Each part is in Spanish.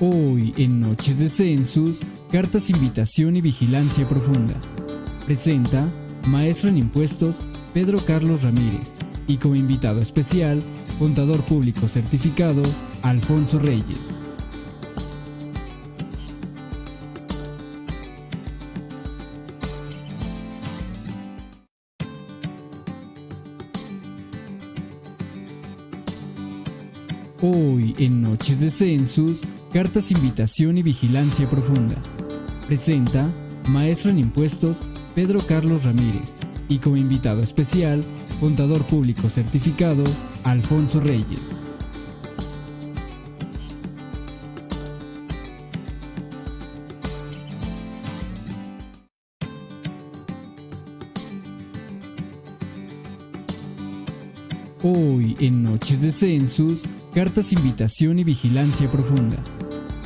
Hoy en Noches de Census, cartas invitación y vigilancia profunda. Presenta Maestro en Impuestos Pedro Carlos Ramírez y como invitado especial, Contador Público Certificado Alfonso Reyes. Hoy en Noches de Census, cartas invitación y vigilancia profunda. Presenta Maestro en Impuestos Pedro Carlos Ramírez y como invitado especial, Contador Público Certificado Alfonso Reyes. Hoy en Noches de Census, cartas invitación y vigilancia profunda.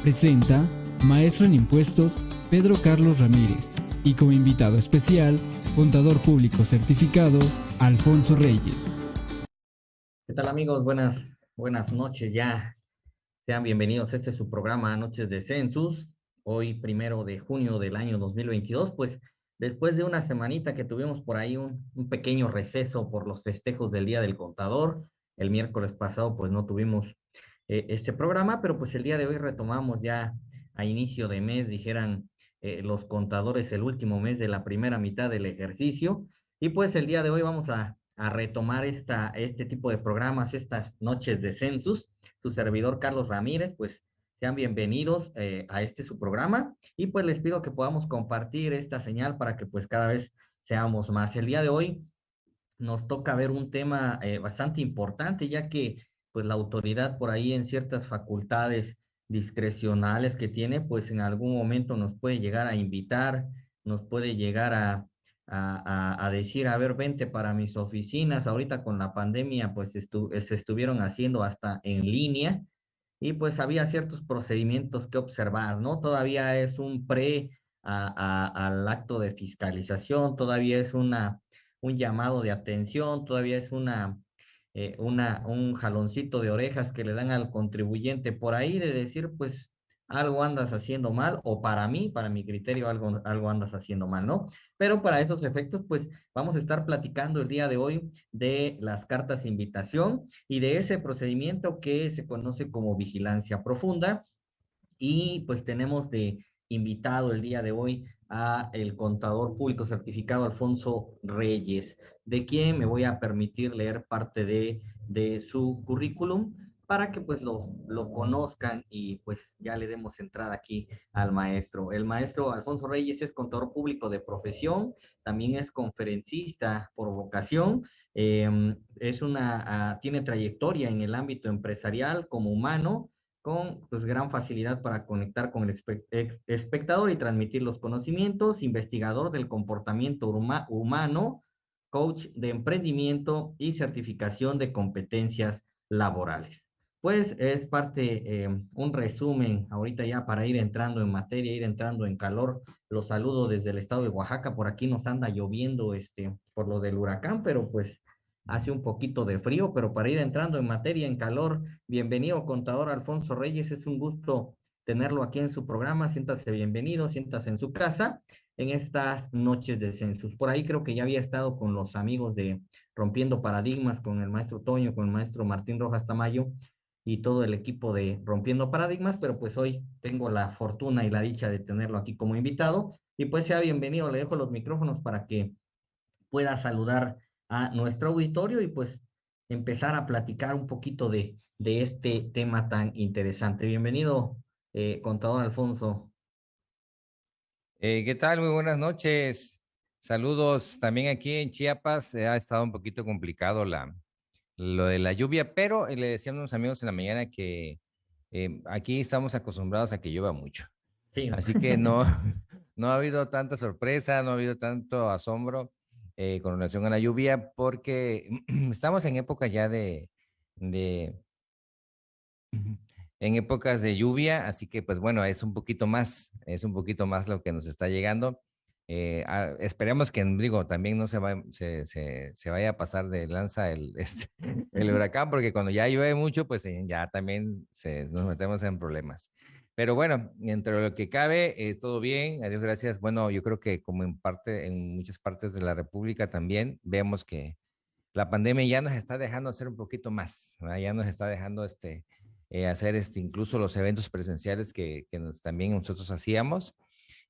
Presenta Maestro en Impuestos Pedro Carlos Ramírez y como invitado especial, Contador Público Certificado Alfonso Reyes. ¿Qué tal amigos? Buenas, buenas noches ya. Sean bienvenidos. Este es su programa Noches de Census. Hoy, primero de junio del año 2022, pues después de una semanita que tuvimos por ahí un, pequeño receso por los festejos del Día del Contador, el miércoles pasado pues no tuvimos eh, este programa, pero pues el día de hoy retomamos ya a inicio de mes, dijeran eh, los contadores, el último mes de la primera mitad del ejercicio. Y pues el día de hoy vamos a, a retomar esta, este tipo de programas, estas noches de census. Su servidor Carlos Ramírez, pues sean bienvenidos eh, a este su programa y pues les pido que podamos compartir esta señal para que pues cada vez seamos más. El día de hoy nos toca ver un tema bastante importante ya que pues la autoridad por ahí en ciertas facultades discrecionales que tiene pues en algún momento nos puede llegar a invitar, nos puede llegar a, a, decir, a ver, vente para mis oficinas. Ahorita con la pandemia, pues se estuvieron haciendo hasta en línea y pues había ciertos procedimientos que observar, ¿no? Todavía es un pre al acto de fiscalización, todavía es una, un llamado de atención, todavía es una, eh, una, un jaloncito de orejas que le dan al contribuyente por ahí de decir, pues algo andas haciendo mal o para mí, para mi criterio, algo, algo andas haciendo mal, ¿no? Pero para esos efectos, pues vamos a estar platicando el día de hoy de las cartas de invitación y de ese procedimiento que se conoce como vigilancia profunda. Y pues tenemos de invitado el día de hoy a el contador público certificado Alfonso Reyes, de quien me voy a permitir leer parte de, de su currículum para que pues lo, lo conozcan y pues ya le demos entrada aquí al maestro. El maestro Alfonso Reyes es contador público de profesión, también es conferencista por vocación, em, es una, ah, tiene trayectoria en el ámbito empresarial como humano, con pues, gran facilidad para conectar con el espectador y transmitir los conocimientos, investigador del comportamiento humano, coach de emprendimiento y certificación de competencias laborales. Pues es parte, eh, un resumen, ahorita ya para ir entrando en materia, ir entrando en calor. Los saludo desde el estado de Oaxaca, por aquí nos anda lloviendo este, por lo del huracán, pero pues hace un poquito de frío, pero para ir entrando en materia, en calor, bienvenido contador Alfonso Reyes, es un gusto tenerlo aquí en su programa, siéntase bienvenido, siéntase en su casa en estas noches de census. Por ahí creo que ya había estado con los amigos de Rompiendo Paradigmas, con el maestro Toño, con el maestro Martín Rojas Tamayo, y todo el equipo de Rompiendo Paradigmas, pero pues hoy tengo la fortuna y la dicha de tenerlo aquí como invitado y pues sea bienvenido, le dejo los micrófonos para que pueda saludar a nuestro auditorio y pues empezar a platicar un poquito de, de este tema tan interesante. Bienvenido, eh, contador Alfonso. Eh, ¿Qué tal? Muy buenas noches. Saludos también aquí en Chiapas. ha estado un poquito complicado la, lo de la lluvia, pero le decíamos a unos amigos en la mañana que eh, aquí estamos acostumbrados a que llueva mucho. Sí. Así que no, no ha habido tanta sorpresa, no ha habido tanto asombro eh, con relación a la lluvia, porque estamos en época ya de, de, en épocas de lluvia, así que pues bueno, es un poquito más, es un poquito más lo que nos está llegando. Eh, ah, esperemos que, digo, también no se, va, se, se, vaya a pasar de lanza el, este, el huracán, porque cuando ya llueve mucho, pues eh, ya también se, nos metemos en problemas. Pero bueno, entre lo que cabe, eh, todo bien, adiós, gracias. Bueno, yo creo que como en parte, en muchas partes de la República también, vemos que la pandemia ya nos está dejando hacer un poquito más, ya nos está dejando este, eh, hacer este, incluso los eventos presenciales que, que nos, también nosotros hacíamos.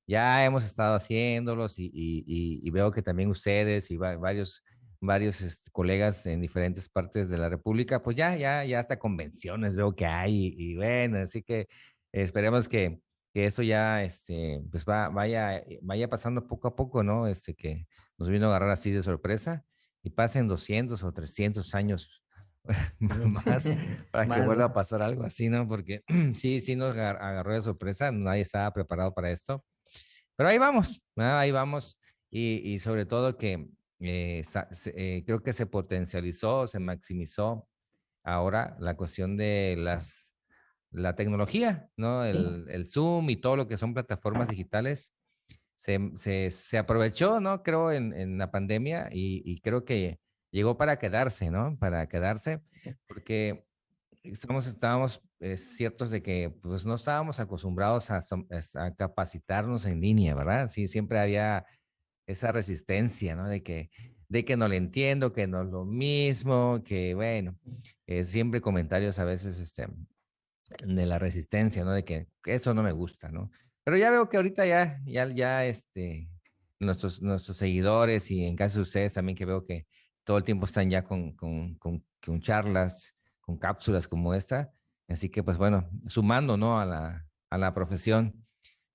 Ya hemos estado haciéndolos y, y, y veo que también ustedes y varios, varios este, colegas en diferentes partes de la República, pues ya, ya, ya hasta convenciones veo que hay y, bueno, así que esperemos que, que eso ya, este, pues va, vaya, vaya pasando poco a poco, ¿no? Este, que nos vino a agarrar así de sorpresa y pasen 200 o 300 años más para que vuelva a pasar algo así, ¿no? Porque sí, sí nos agarró de sorpresa, nadie estaba preparado para esto. Pero ahí vamos, ahí vamos. Y, y, sobre todo que eh, eh, creo que se potencializó, se maximizó ahora la cuestión de las, la tecnología, ¿no? El, el Zoom y todo lo que son plataformas digitales. Se, se, se aprovechó, ¿no? Creo en, en la pandemia y, y creo que llegó para quedarse, ¿no? Para quedarse, porque estamos, estábamos eh, ciertos de que pues no estábamos acostumbrados a, a, capacitarnos en línea, ¿verdad? Sí, siempre había esa resistencia, ¿no? De que, de que no le entiendo, que no es lo mismo, que bueno, eh, siempre comentarios a veces este, de la resistencia, ¿no? De que, eso no me gusta, ¿no? Pero ya veo que ahorita ya, ya, ya, este, nuestros, nuestros seguidores y en caso de ustedes también que veo que todo el tiempo están ya con, con, con, charlas, con cápsulas como esta. Así que, pues bueno, sumando, ¿no? A la, a la profesión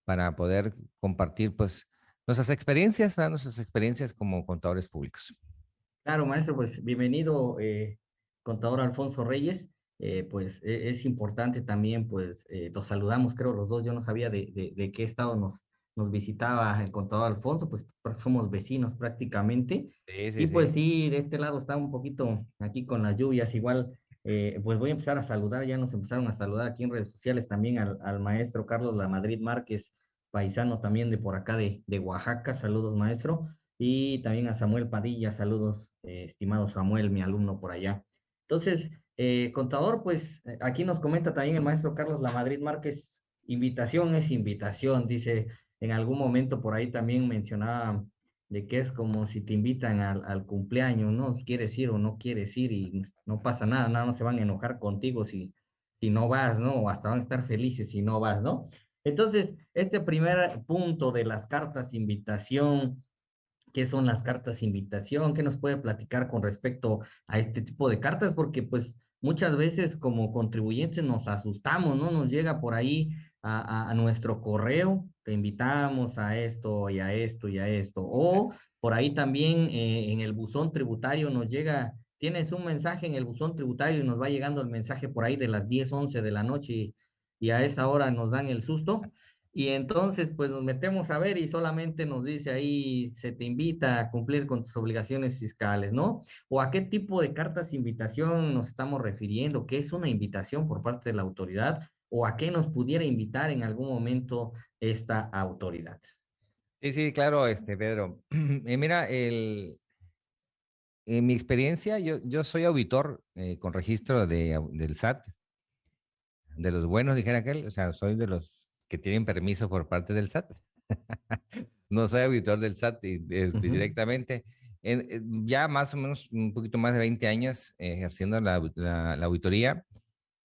para poder compartir, pues, nuestras experiencias, nuestras experiencias como contadores públicos. Claro, maestro, pues bienvenido, eh, contador Alfonso Reyes. Eh, pues e, es importante también, pues eh, los saludamos, creo los dos, yo no sabía de, de, de, qué estado nos, nos visitaba el contador Alfonso, pues somos vecinos prácticamente. Sí, sí, y pues sí. sí, de este lado está un poquito aquí con las lluvias, igual, eh, pues voy a empezar a saludar, ya nos empezaron a saludar aquí en redes sociales también al, al maestro Carlos La Madrid Márquez, paisano también de por acá de, de Oaxaca, saludos maestro, y también a Samuel Padilla, saludos, eh, estimado Samuel, mi alumno por allá. Entonces, eh, contador, pues eh, aquí nos comenta también el maestro Carlos La Madrid Márquez, invitación es invitación, dice, en algún momento por ahí también mencionaba de que es como si te invitan al, cumpleaños, ¿no? Si quieres ir o no quieres ir y no pasa nada, nada más se van a enojar contigo si, si no vas, ¿no? O hasta van a estar felices si no vas, ¿no? Entonces, este primer punto de las cartas invitación, ¿qué son las cartas invitación? ¿Qué nos puede platicar con respecto a este tipo de cartas? Porque pues muchas veces como contribuyentes nos asustamos, ¿no? Nos llega por ahí a, nuestro correo, te invitamos a esto y a esto y a esto. O por ahí también eh, en el buzón tributario nos llega, tienes un mensaje en el buzón tributario y nos va llegando el mensaje por ahí de las 10, 11 de la noche y a esa hora nos dan el susto. Y entonces, pues nos metemos a ver y solamente nos dice ahí, se te invita a cumplir con tus obligaciones fiscales, ¿no? O a qué tipo de cartas invitación nos estamos refiriendo, qué es una invitación por parte de la autoridad o a qué nos pudiera invitar en algún momento esta autoridad. Sí, sí, claro, este, Pedro. Eh, mira, el, en mi experiencia, yo, yo soy auditor eh, con registro de, del SAT de los buenos, dijera aquel, o sea, soy de los que tienen permiso por parte del SAT. no soy auditor del SAT este, directamente. En, ya más o menos un poquito más de 20 años ejerciendo la, la, la, auditoría.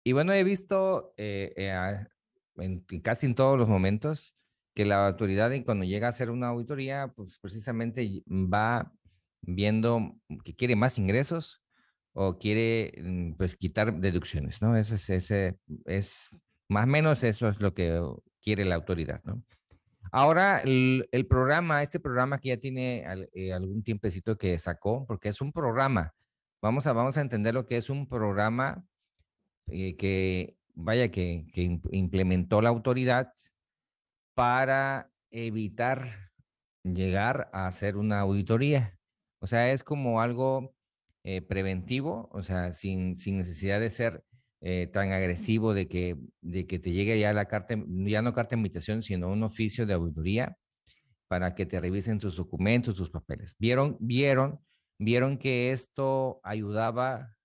Y bueno, he visto eh, eh, en, casi en todos los momentos que la autoridad cuando llega a hacer una auditoría, pues precisamente va viendo que quiere más ingresos o quiere mm, pues quitar deducciones, ¿no? Ese es, ese es más o menos eso es lo que quiere la autoridad, ¿no? Ahora, el, programa, este programa que ya tiene eh, algún tiempecito que sacó, porque es un programa, vamos a, vamos a entender lo que es un programa eh, que, vaya, que, que implementó la autoridad para evitar llegar a hacer una auditoría. O sea, es como algo eh, preventivo, o sea, sin, sin necesidad de ser eh, tan agresivo de que, de que te llegue ya la carta, ya no carta de invitación, sino un oficio de auditoría para que te revisen tus documentos, tus papeles. Vieron, vieron, vieron que esto ayudaba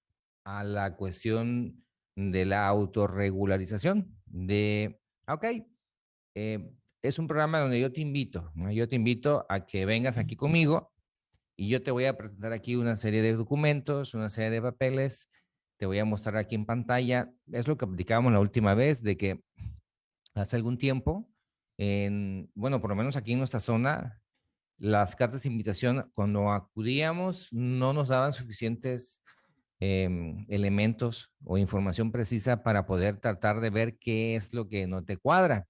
a la cuestión de la autorregularización, de Ok, eh, es un programa donde yo te invito, yo te invito a que vengas aquí conmigo y yo te voy a presentar aquí una serie de documentos, una serie de papeles, te voy a mostrar aquí en pantalla, es lo que aplicábamos la última vez, de que hace algún tiempo, en, bueno, por lo menos aquí en nuestra zona, las cartas de invitación, cuando acudíamos, no nos daban suficientes em, elementos o información precisa para poder tratar de ver qué es lo que no te cuadra.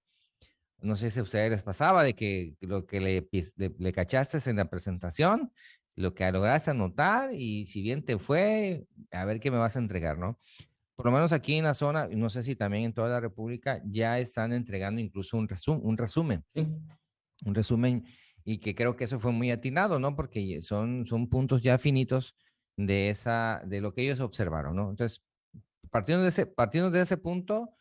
No sé si a ustedes les pasaba de que lo que le, le, cachaste en la presentación, lo que lograste anotar y si bien te fue, a ver qué me vas a entregar, ¿no? Por lo menos aquí en la zona, no sé si también en toda la República, ya están entregando incluso un, resumen, un resumen. Un resumen y que creo que eso fue muy atinado, ¿no? Porque son, son puntos ya finitos de, esa, de lo que ellos observaron, ¿no? Entonces, partiendo de ese, partiendo de ese punto,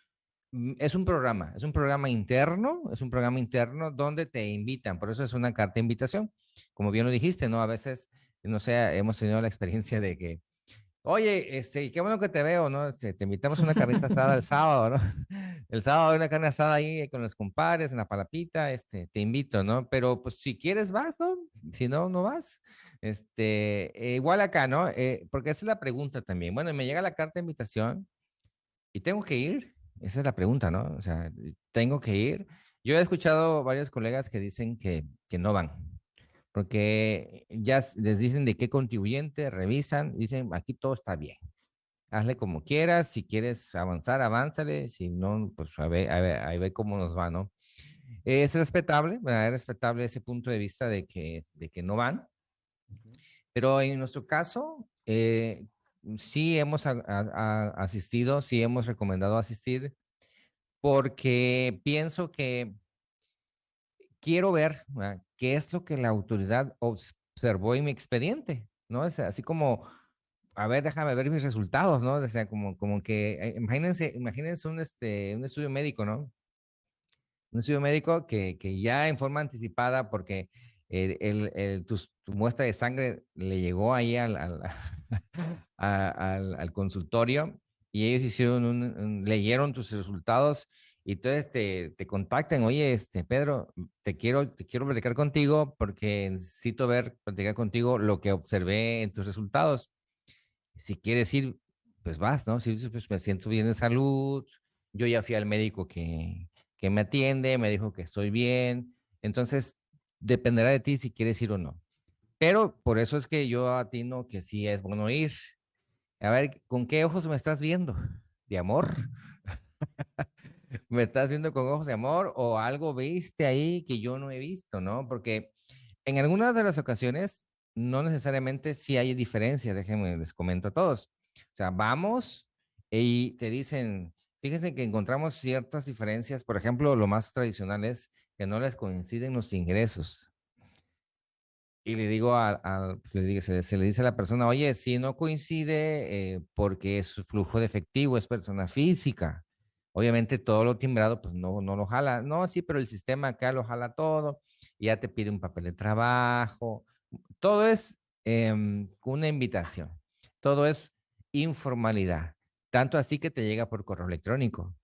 es un programa, es un programa interno, es un programa interno donde te invitan, por eso es una carta de invitación. Como bien lo dijiste, ¿no? A veces, no sé, hemos tenido la experiencia de que Oye, este, qué bueno que te veo, ¿no? Este, te, invitamos a una carnita asada el sábado, ¿no? El sábado hay una carne asada ahí con los compadres en la palapita, este, te invito, ¿no? Pero pues si quieres vas, ¿no? Si no, no vas. Este, eh, igual acá, ¿no? Eh, porque esa es la pregunta también. Bueno, me llega la carta de invitación y tengo que ir. Esa es la pregunta, ¿no? O sea, tengo que ir. Yo he escuchado varios colegas que dicen que, que no van, porque ya les dicen de qué contribuyente, revisan, dicen aquí todo está bien. Hazle como quieras, si quieres avanzar, avánzale, si no, pues a ver, a ver, ahí ve cómo nos va, ¿no? Es respetable, es respetable ese punto de vista de que, de que no van, pero en nuestro caso, eh, sí hemos asistido, sí hemos recomendado asistir, porque pienso que quiero ver qué es lo que la autoridad observó en mi expediente, ¿no? Es así como, a ver, déjame ver mis resultados, ¿no? O sea, como, como que, eh, imagínense, imagínense un, este, un estudio médico, ¿no? Un estudio médico que, que ya en forma anticipada, porque el, tu, muestra de sangre le llegó ahí al, al, al, consultorio y ellos hicieron leyeron tus resultados y entonces te, te contactan, oye, este, Pedro, te quiero, te quiero platicar contigo porque necesito ver, platicar contigo lo que observé en tus resultados. Si quieres ir, pues vas, ¿no? Si pues me siento bien de salud, yo ya fui al médico que, que me atiende, me dijo que estoy bien, entonces dependerá de ti si quieres ir o no. Pero por eso es que yo atino que sí es bueno ir. A ver, ¿con qué ojos me estás viendo? ¿De amor? me estás viendo con ojos de amor o algo viste ahí que yo no he visto, ¿no? Porque en algunas de las ocasiones no necesariamente sí hay diferencias, déjenme les comento a todos. O sea, vamos y te dicen, fíjense que encontramos ciertas diferencias, por ejemplo, lo más tradicional es que no les coinciden los ingresos. Y le digo a, pues, se, le dice a la persona, oye, si no coincide eh, porque es flujo de efectivo, es persona física. Obviamente todo lo timbrado, pues no, no lo jala. No, sí, pero el sistema acá lo jala todo. Ya te pide un papel de trabajo. Todo es em, una invitación. Todo es informalidad. Tanto así que te llega por correo electrónico.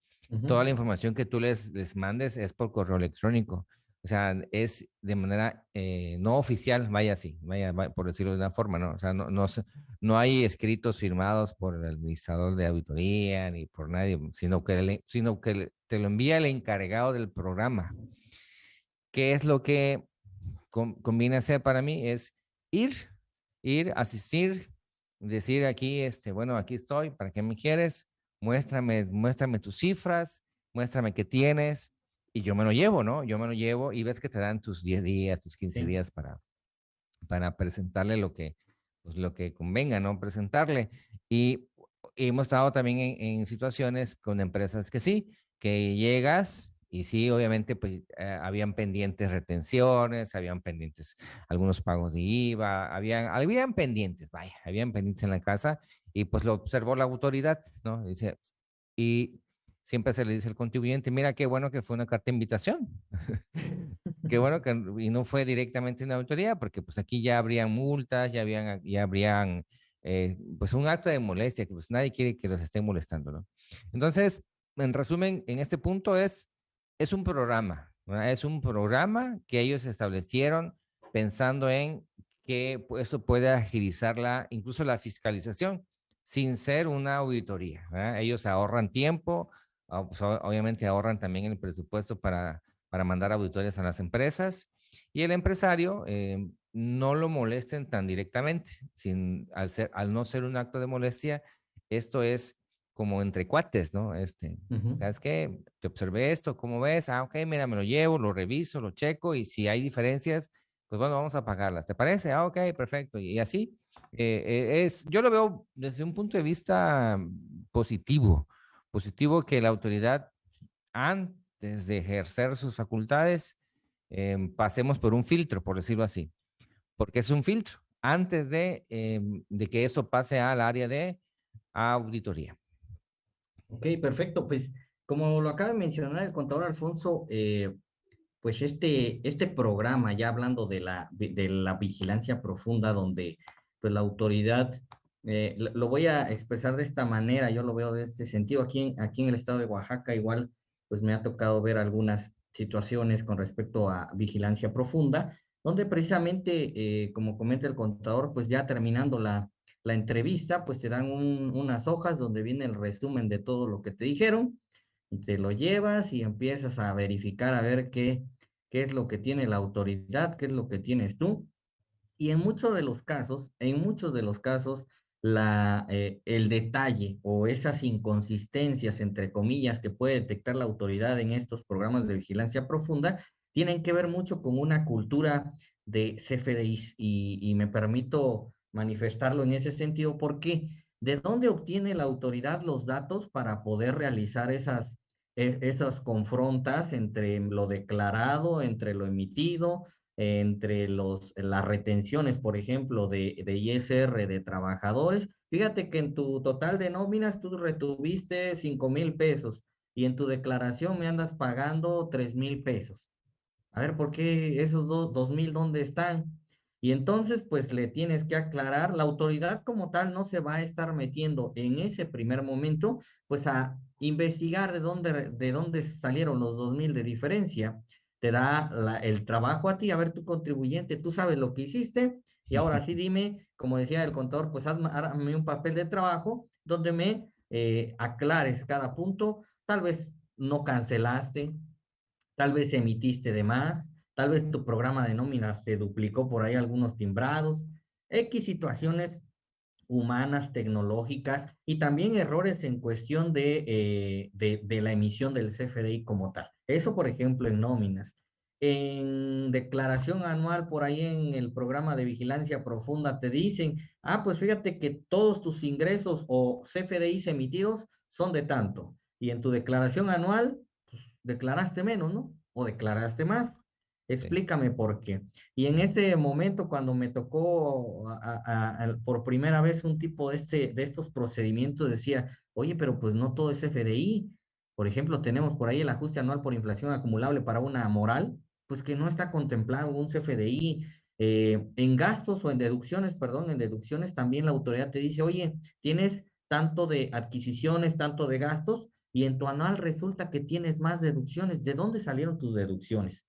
Toda la información que tú les, les mandes es por correo electrónico. O sea, es de manera eh, no oficial, vaya así, vaya, por decirlo de una forma, ¿no? O sea, no, no, no hay escritos firmados por el administrador de auditoría ni por nadie, sino que, sino que te lo envía el encargado del programa. ¿Qué es lo que conviene hacer para mí? Es ir, ir, asistir, decir aquí, este, bueno, aquí estoy, ¿para qué me quieres? Muéstrame, muéstrame tus cifras, muéstrame qué tienes, y yo me lo llevo, ¿no? Yo me lo llevo y ves que te dan tus 10 días, tus 15 días para, para presentarle lo que, pues, lo que convenga, ¿no? Presentarle. Y, hemos estado también en, situaciones con empresas que sí, que llegas y sí, obviamente, pues eh, habían pendientes retenciones, habían pendientes algunos pagos de IVA, habían, habían pendientes, vaya, habían pendientes en la casa y pues lo observó la autoridad, ¿no? Dice, y siempre se le dice al contribuyente, mira qué bueno que fue una carta de invitación. qué bueno que y no fue directamente una autoridad, porque pues aquí ya habrían multas, ya, habían, ya habrían eh, pues un acto de molestia, que pues nadie quiere que los estén molestando, ¿no? Entonces, en resumen, en este punto es es un programa, es un programa que ellos establecieron pensando en que eso puede agilizar la, incluso la fiscalización sin ser una auditoría. Ellos ahorran tiempo, ah, pues, obviamente ahorran también el presupuesto para, para mandar auditores a las empresas y el empresario eh, no lo molesten tan directamente, sin, al, ser, al no ser un acto de molestia, esto es como entre cuates, ¿no? Este, ¿sabes qué? Te observé esto, ¿cómo ves? Ah, ok, mira, me lo llevo, lo reviso, lo checo y si hay diferencias, pues bueno, vamos a pagarlas. ¿Te parece? Ah, ok, perfecto. Y así, eh, eh, es, yo lo veo desde un punto de vista positivo, positivo que la autoridad antes de ejercer sus facultades em, pasemos por un filtro, por decirlo así, porque es un filtro antes de, em, de que esto pase al área de auditoría. Ok, perfecto. Pues como lo acaba de mencionar el contador Alfonso, eh, pues este, este programa, ya hablando de la, de, la vigilancia profunda, donde pues la autoridad, eh, lo voy a expresar de esta manera, yo lo veo de este sentido, aquí en, aquí en el estado de Oaxaca igual, pues me ha tocado ver algunas situaciones con respecto a vigilancia profunda, donde precisamente, eh, como comenta el contador, pues ya terminando la, la entrevista, pues te dan unas hojas donde viene el resumen de todo lo que te dijeron, y te lo llevas y empiezas a verificar a ver qué, qué es lo que tiene la autoridad, qué es lo que tienes tú. Y en muchos de los casos, en muchos de los casos, la, eh, el detalle o esas inconsistencias, entre comillas, que puede detectar la autoridad en estos programas de vigilancia profunda, tienen que ver mucho con una cultura de CFDI y, y me permito manifestarlo en ese sentido, porque ¿de dónde obtiene la autoridad los datos para poder realizar esas, e, esas confrontas entre lo declarado, entre lo emitido, entre los, las retenciones, por ejemplo, de, de ISR de trabajadores? Fíjate que en tu total de nóminas tú retuviste 5 mil pesos y en tu declaración me andas pagando 3 mil pesos. A ver, ¿por qué esos dos mil dónde están? Y entonces, pues le tienes que aclarar, la autoridad como tal no se va a estar metiendo en ese primer momento, pues a investigar de dónde, de dónde salieron los dos mil de diferencia. Te da el trabajo a ti, a ver tu contribuyente, tú sabes lo que hiciste, y ahora sí dime, como decía el contador, pues hazme un papel de trabajo donde me eh, aclares cada punto, tal vez no cancelaste, tal vez emitiste de más, Tal vez tu programa de nóminas se duplicó por ahí algunos timbrados, X situaciones humanas, tecnológicas y también errores en cuestión de, eh, de, la emisión del CFDI como tal. Eso, por ejemplo, en nóminas. En declaración anual, por ahí en el programa de vigilancia profunda, te dicen, ah, pues fíjate que todos tus ingresos o CFDIs emitidos son de tanto. Y en tu declaración anual, pues, declaraste menos, ¿no? O declaraste más. Explícame por qué. Y en ese momento, cuando me tocó por primera vez un tipo de, este, de estos procedimientos, decía, oye, pero pues no todo es FDI. Por ejemplo, tenemos por ahí el ajuste anual por inflación acumulable para una moral, pues que no está contemplado un CFDI. Eh, en gastos o en deducciones, perdón, en deducciones también la autoridad te dice, oye, tienes tanto de adquisiciones, tanto de gastos, y en tu anual resulta que tienes más deducciones. ¿De dónde salieron tus deducciones?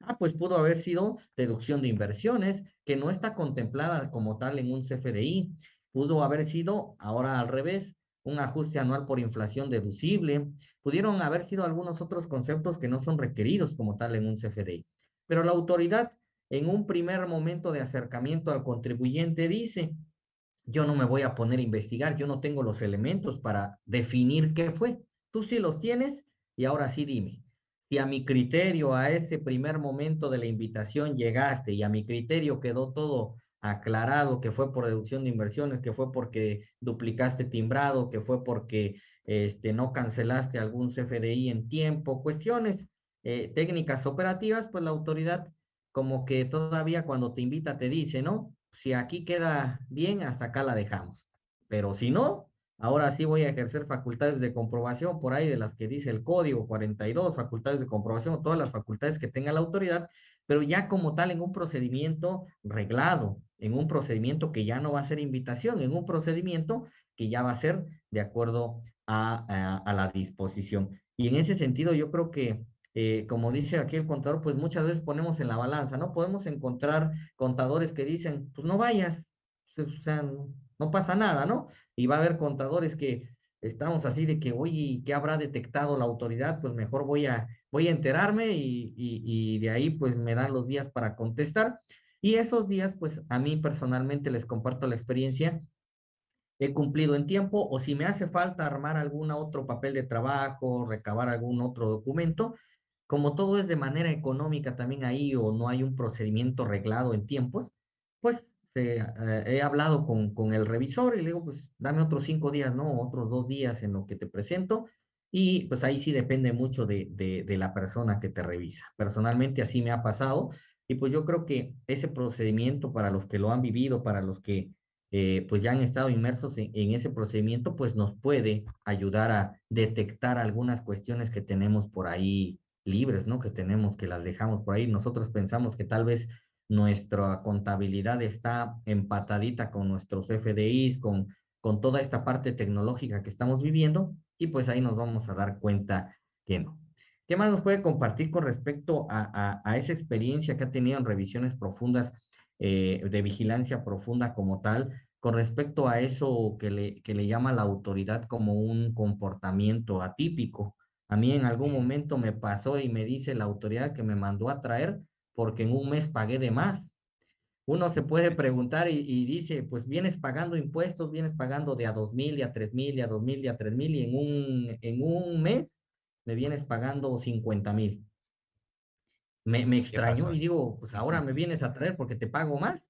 Ah, pues pudo haber sido deducción de inversiones, que no está contemplada como tal en un CFDI. Pudo haber sido, ahora al revés, un ajuste anual por inflación deducible. Pudieron haber sido algunos otros conceptos que no son requeridos como tal en un CFDI. Pero la autoridad, en un primer momento de acercamiento al contribuyente, dice, yo no me voy a poner a investigar, yo no tengo los elementos para definir qué fue. Tú sí los tienes y ahora sí dime, si a mi criterio, a ese primer momento de la invitación llegaste y a mi criterio quedó todo aclarado, que fue por deducción de inversiones, que fue porque duplicaste timbrado, que fue porque este, no cancelaste algún CFDI en tiempo, cuestiones eh, técnicas operativas, pues la autoridad como que todavía cuando te invita te dice, ¿no? Si aquí queda bien, hasta acá la dejamos. Pero si no, Ahora sí voy a ejercer facultades de comprobación por ahí de las que dice el código 42, facultades de comprobación, todas las facultades que tenga la autoridad, pero ya como tal en un procedimiento reglado, en un procedimiento que ya no va a ser invitación, en un procedimiento que ya va a ser de acuerdo a, la disposición. Y en ese sentido yo creo que eh, como dice aquí el contador, pues muchas veces ponemos en la balanza, ¿no? Podemos encontrar contadores que dicen, pues no vayas, o sea, no, pasa nada, ¿no? Y va a haber contadores que estamos así de que, oye, ¿qué habrá detectado la autoridad? Pues mejor voy a, voy a enterarme y, y, de ahí pues me dan los días para contestar. Y esos días, pues a mí personalmente les comparto la experiencia, he cumplido en tiempo o si me hace falta armar algún otro papel de trabajo, recabar algún otro documento, como todo es de manera económica también ahí o no hay un procedimiento reglado en tiempos, pues eh, he hablado con, con, el revisor y le digo, pues dame otros cinco días, ¿no? Otros dos días en lo que te presento. Y pues ahí sí depende mucho de, de, de la persona que te revisa. Personalmente así me ha pasado. Y pues yo creo que ese procedimiento para los que lo han vivido, para los que eh, pues ya han estado inmersos en, en, ese procedimiento, pues nos puede ayudar a detectar algunas cuestiones que tenemos por ahí libres, ¿no? Que tenemos, que las dejamos por ahí. Nosotros pensamos que tal vez nuestra contabilidad está empatadita con nuestros FDIs, con, con toda esta parte tecnológica que estamos viviendo, y pues ahí nos vamos a dar cuenta que no. ¿Qué más nos puede compartir con respecto a, a, esa experiencia que ha tenido en revisiones profundas eh, de vigilancia profunda como tal, con respecto a eso que le, que le llama la autoridad como un comportamiento atípico? A mí en algún momento me pasó y me dice la autoridad que me mandó a traer porque en un mes pagué de más. Uno se puede preguntar y, dice, pues vienes pagando impuestos, vienes pagando de a dos mil y a tres mil y a dos mil y a tres mil y en un, en un mes me vienes pagando cincuenta mil. Me, me extrañó y digo, pues ahora me vienes a traer porque te pago más.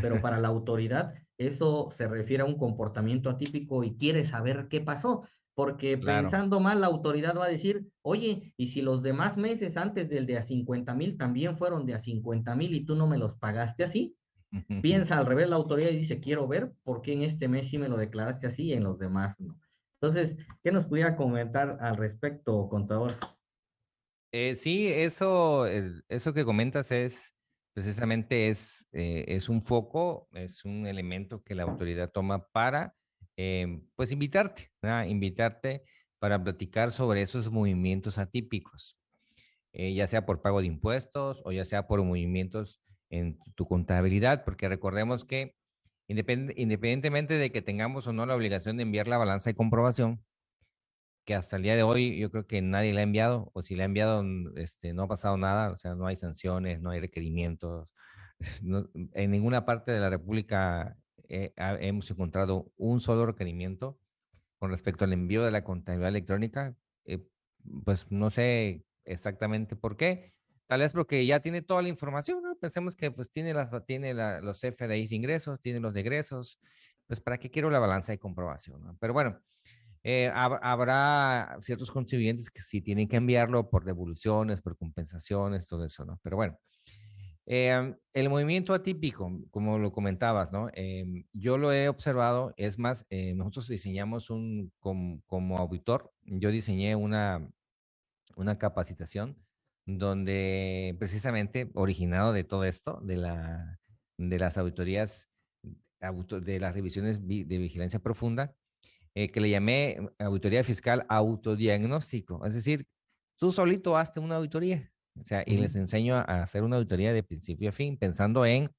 Pero para la autoridad eso se refiere a un comportamiento atípico y quiere saber qué pasó porque pensando mal, la autoridad va a decir, oye, y si los demás meses antes del de a 50 mil también fueron de a 50 mil y tú no me los pagaste así, piensa al revés la autoridad y dice, quiero ver por qué en este mes sí me lo declaraste así y en los demás no. Entonces, ¿qué nos pudiera comentar al respecto, contador? Eh, sí, eso, eso que comentas es precisamente es, eh, es un foco, es un elemento que la autoridad toma para Em, pues invitarte, invitarte para platicar sobre esos movimientos atípicos, eh, ya sea por pago de impuestos o ya sea por movimientos en tu contabilidad, porque recordemos que independientemente de que tengamos o no la obligación de enviar la balanza de comprobación, que hasta el día de hoy yo creo que nadie la ha enviado, o si la ha enviado, este, no ha pasado nada, o sea, no hay sanciones, no hay requerimientos, en ninguna parte de la República eh, hemos encontrado un solo requerimiento con respecto al envío de la contabilidad electrónica. Eh, pues no sé exactamente por qué. Tal vez porque ya tiene toda la información, ¿no? Pensemos que pues tiene, las, tiene los FDIs de ingresos, tiene los egresos. Pues para qué quiero la balanza de comprobación, Pero bueno, eh, habrá ciertos contribuyentes que sí tienen que enviarlo por devoluciones, por compensaciones, todo eso, ¿no? Pero bueno, Em, el movimiento atípico, como lo comentabas, ¿no? Em, yo lo he observado, es más, eh, nosotros diseñamos un, como, auditor, yo diseñé una, una capacitación donde precisamente originado de todo esto, de, la, de las auditorías, de las revisiones de vigilancia profunda, eh, que le llamé auditoría fiscal autodiagnóstico. Es decir, tú solito hazte una auditoría. O sea, y les enseño a hacer una auditoría de principio a fin, pensando en,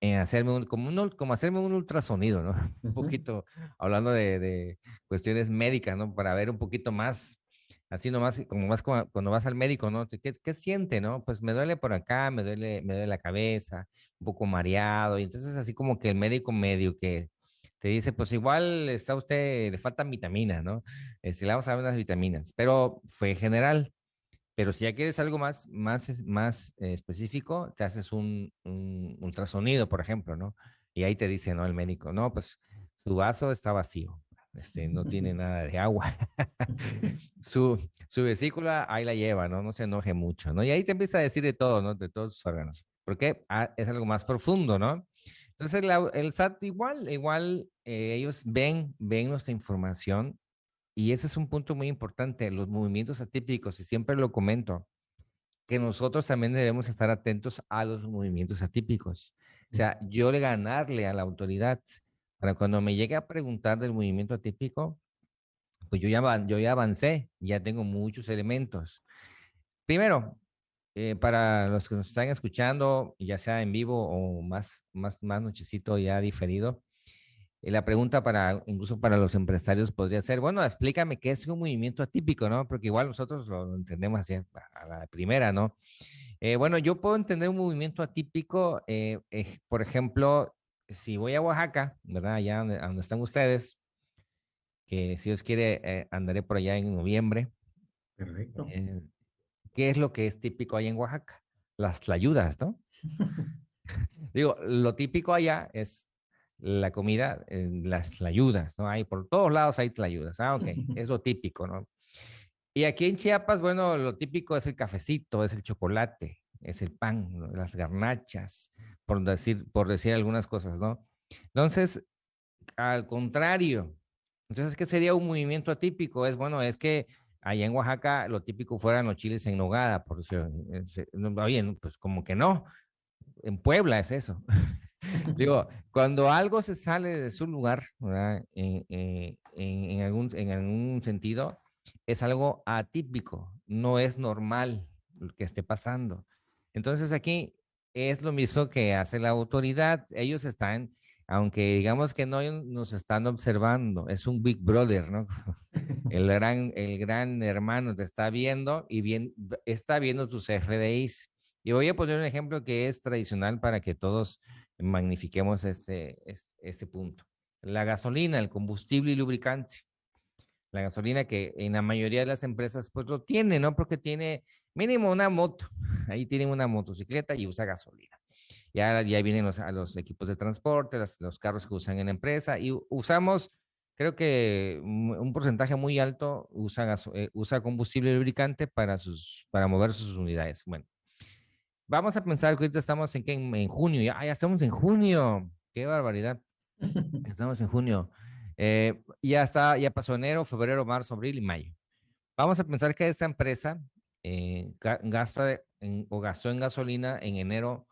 en hacerme un, como, un, como hacerme un ultrasonido, ¿no? Un poquito, hablando de, de, cuestiones médicas, ¿no? Para ver un poquito más, así nomás, como más cuando vas al médico, ¿no? ¿Qué, ¿Qué, siente, no? Pues me duele por acá, me duele, me duele la cabeza, un poco mareado, y entonces así como que el médico medio que te dice, pues igual está usted, le faltan vitaminas, ¿no? Este, le vamos a dar unas vitaminas, pero fue general. Pero si ya quieres algo más, más, más eh, específico, te haces un, un, ultrasonido, por ejemplo, ¿no? Y ahí te dice, ¿no? El médico, no, pues su vaso está vacío, este, no tiene nada de agua. su, su vesícula ahí la lleva, ¿no? No se enoje mucho, ¿no? Y ahí te empieza a decir de todo, ¿no? De todos sus órganos. Porque ah, es algo más profundo, ¿no? Entonces, el SAT igual, igual eh, ellos ven, ven nuestra información y ese es un punto muy importante, los movimientos atípicos, y siempre lo comento, que nosotros también debemos estar atentos a los movimientos atípicos. O sea, yo le ganarle a la autoridad para cuando me llegue a preguntar del movimiento atípico, pues yo ya, yo ya avancé, ya tengo muchos elementos. primero, eh, para los que nos están escuchando, ya sea en vivo o más, más, más nochecito ya diferido, eh, la pregunta para, incluso para los empresarios podría ser, bueno, explícame qué es un movimiento atípico, ¿no? Porque igual nosotros lo entendemos así a la primera, ¿no? Eh, bueno, yo puedo entender un movimiento atípico, por ejemplo, si voy a Oaxaca, ¿verdad? Allá donde, están ustedes, que si Dios quiere, andaré por allá en noviembre. Perfecto. ¿Qué es lo que es típico allá en Oaxaca? Las tlayudas, ¿no? Digo, lo típico allá es la comida, las tlayudas, ¿no? Hay por todos lados hay tlayudas. Ah, ok, es lo típico, ¿no? Y aquí en Chiapas, bueno, lo típico es el cafecito, es el chocolate, es el pan, las garnachas, por decir, por decir algunas cosas, ¿no? Entonces, al contrario, entonces, ¿qué sería un movimiento atípico? Es, bueno, es que allá en Oaxaca lo típico fueran los chiles en nogada, por eso, oye, pues como que no, en Puebla es eso. Digo, cuando algo se sale de su lugar, eh, en, algún, en algún sentido, es algo atípico, no es normal lo que esté pasando. Entonces aquí es lo mismo que hace la autoridad. Ellos están aunque digamos que no nos están observando, es un Big Brother, ¿no? El gran, el gran hermano te está viendo y bien, está viendo tus FDIs. Y voy a poner un ejemplo que es tradicional para que todos magnifiquemos este, este, punto. La gasolina, el combustible y lubricante. La gasolina que en la mayoría de las empresas pues lo tiene, ¿no? Porque tiene mínimo una moto. Ahí tienen una motocicleta y usa gasolina. Ya, ya vienen los, a los equipos de transporte, los, carros que usan en la empresa y usamos, creo que un porcentaje muy alto usa, eh, usa combustible lubricante para, sus, para mover sus unidades. Bueno, vamos a pensar que ahorita estamos en, en, en junio, ya, ya estamos en junio, qué barbaridad. Estamos en junio. Eh, ya está, ya pasó enero, febrero, marzo, abril y mayo. Vamos a pensar que esta empresa eh, gasta o gastó en gasolina en enero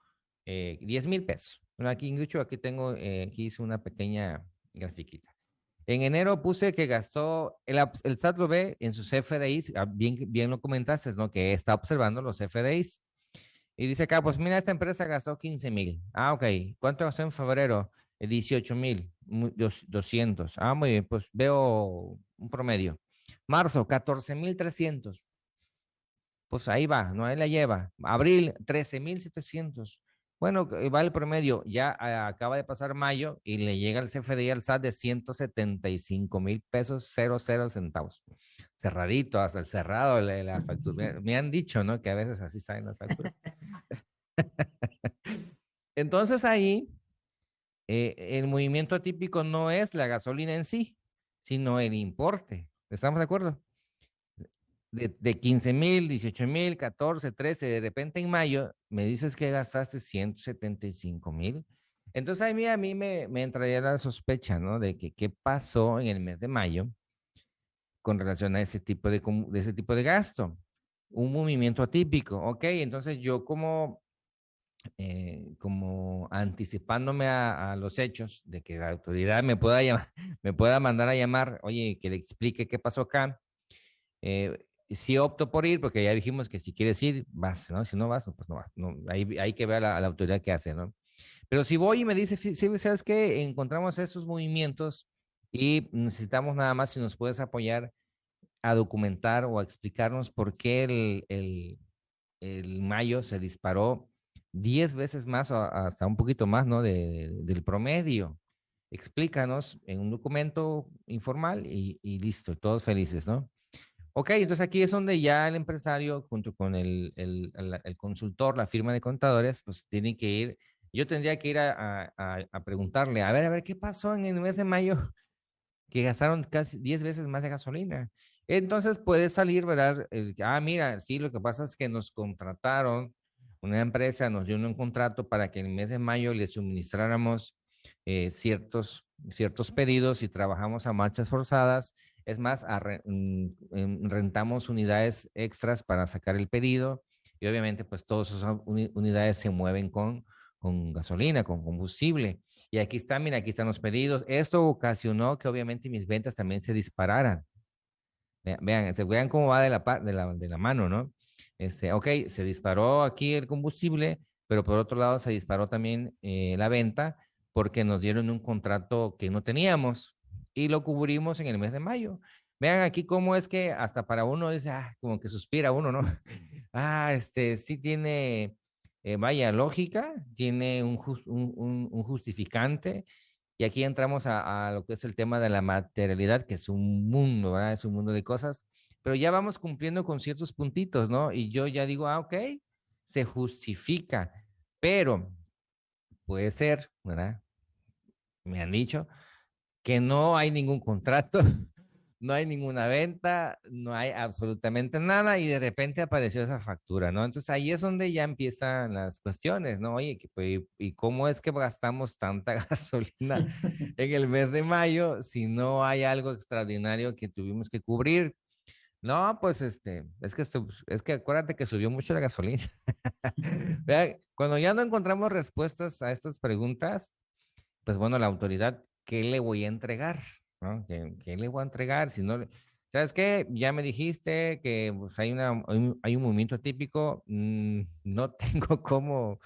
10 eh, mil pesos. Bueno, aquí, incluso aquí tengo, eh, aquí hice una pequeña grafiquita. En enero puse que gastó, el, el SAT lo ve en sus FDIs, ah, bien, bien lo comentaste, ¿no? Que está observando los FDIs. Y dice acá, pues mira, esta empresa gastó 15 mil. Ah, ok. ¿Cuánto gastó en febrero? 18 mil, 200. Ah, muy bien, pues veo un promedio. Marzo, 14 mil 300. Pues ahí va, no ahí la lleva. Abril, 13 mil 700. Bueno, va el promedio, ya ah, acaba de pasar mayo y le llega el CFDI al SAT de 175 mil pesos, 00 centavos. Cerradito, hasta el cerrado la factura. Me, han dicho, ¿no? Que a veces así salen las facturas. Entonces ahí, eh, el movimiento atípico no es la gasolina en sí, sino el importe. ¿Estamos de acuerdo? de, de 15 mil, 18 mil, 14, 13, de repente en mayo me dices que gastaste 175 mil. Entonces a mí, a mí me, me entraría la sospecha, ¿no? De que qué pasó en el mes de mayo con relación a ese tipo de, ese tipo de gasto. Un movimiento atípico, ¿ok? Entonces yo como, eh, como anticipándome a, los hechos de que la autoridad me pueda, me pueda mandar a llamar, oye, que le explique qué pasó acá, eh, si opto por ir, porque ya dijimos que si quieres ir, vas, ¿no? Si no vas, pues no vas. No, hay, hay que ver a la, autoridad que hace, ¿no? Pero si voy y me dice, sí, ¿sabes qué? Encontramos esos movimientos y necesitamos nada más si nos puedes apoyar a documentar o a explicarnos por qué el, el, el mayo se disparó 10 veces más, hasta un poquito más, ¿no? De, del promedio. Explícanos en un documento informal y, y listo, todos felices, ¿no? Ok, entonces aquí es donde ya el empresario, junto con el, el, el, consultor, la firma de contadores, pues tienen que ir, yo tendría que ir a, a, a, preguntarle, a ver, a ver, ¿qué pasó en el mes de mayo? Que gastaron casi 10 veces más de gasolina. Entonces puede salir, ¿verdad? ah, mira, sí, lo que pasa es que nos contrataron, una empresa nos dio un contrato para que en el mes de mayo le suministráramos eh, ciertos, ciertos pedidos y trabajamos a marchas forzadas es más, mm, rentamos unidades extras para sacar el pedido y obviamente pues todas esas unidades se mueven con, con gasolina, con combustible. Y aquí está, mira, aquí están los pedidos. Esto ocasionó que obviamente mis ventas también se dispararan. Vean, vean, vean cómo va de la, de la, de la mano, ¿no? este, ok, se disparó aquí el combustible, pero por otro lado se disparó también eh, la venta porque nos dieron un contrato que no teníamos y lo cubrimos en el mes de mayo. Vean aquí cómo es que hasta para uno dice, ah, como que suspira uno, ¿no? Ah, este sí tiene, eh, vaya, lógica, tiene un, un, un, justificante. Y aquí entramos a, lo que es el tema de la materialidad, que es un mundo. Es un mundo de cosas, pero ya vamos cumpliendo con ciertos puntitos, ¿no? Y yo ya digo, ah, ok, se justifica, pero puede ser, ¿verdad? Me han dicho que no hay ningún contrato, no hay ninguna venta, no hay absolutamente nada y de repente apareció esa factura, ¿no? Entonces ahí es donde ya empiezan las cuestiones, ¿no? Oye, pues, ¿y cómo es que gastamos tanta gasolina en el mes de mayo si no hay algo extraordinario que tuvimos que cubrir? No, pues este, es que, es que acuérdate que subió mucho la gasolina. cuando ya no encontramos respuestas a estas preguntas, pues bueno, la autoridad, ¿qué le voy a entregar? ¿No? ¿Qué, le voy a entregar? Si no, ¿sabes qué? Ya me dijiste que pues, hay, una, hay, un, movimiento típico, mm, no tengo cómo,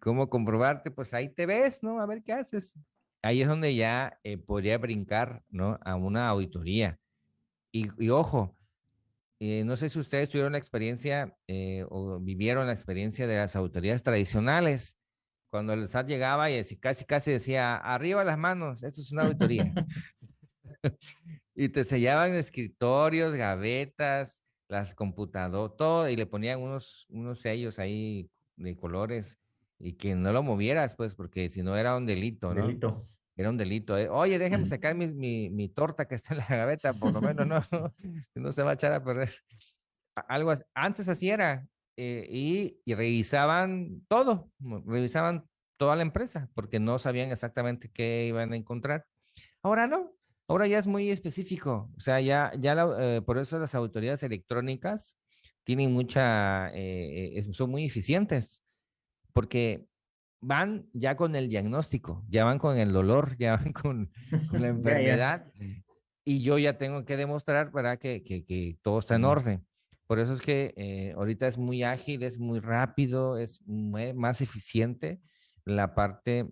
cómo comprobarte, pues ahí te ves, ¿no? A ver qué haces. Ahí es donde ya eh, podría brincar, ¿no? A una auditoría. Y, y ojo, eh, no sé si ustedes tuvieron la experiencia eh, o vivieron la experiencia de las autoridades tradicionales, cuando el SAT llegaba y casi, casi decía, arriba las manos, esto es una auditoría. y te sellaban escritorios, gavetas, las computadoras, todo, y le ponían unos, unos sellos ahí de colores y que no lo movieras, pues, porque si no era un delito, ¿no? Delito. Era un delito. ¿eh? Oye, déjame sacar mi, mi, mi, torta que está en la gaveta, por lo menos, no, si no se va a echar a perder. Algo así. Antes así era. Eh, y, y, revisaban todo, revisaban toda la empresa, porque no sabían exactamente qué iban a encontrar. Ahora no, ahora ya es muy específico. O sea, ya, ya eh, por eso las autoridades electrónicas tienen mucha, son muy eficientes, porque van ya con el diagnóstico, ya van con el dolor, ya van con, la enfermedad. Y yo ya tengo que demostrar. Que, que, que todo está en orden. Por eso es que eh, ahorita es muy ágil, es muy rápido, es más eficiente la parte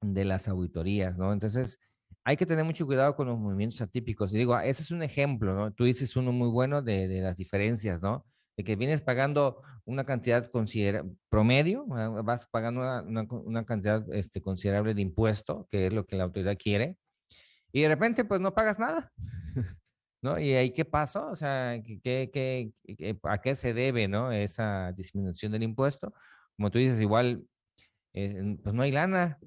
de las auditorías, ¿no? Entonces, hay que tener mucho cuidado con los movimientos atípicos. Y digo, ese es un ejemplo, ¿no? Tú dices uno muy bueno de, de las diferencias, ¿no? de que vienes pagando una cantidad considerable, promedio, vas pagando una, una, cantidad este, considerable de impuesto, que es lo que la autoridad quiere, y de repente pues no pagas nada, ¿no? ¿Y ahí qué pasó? O sea, ¿qué, qué, qué, a qué se debe, ¿no? Esa disminución del impuesto. Como tú dices, igual, eh, pues no hay lana,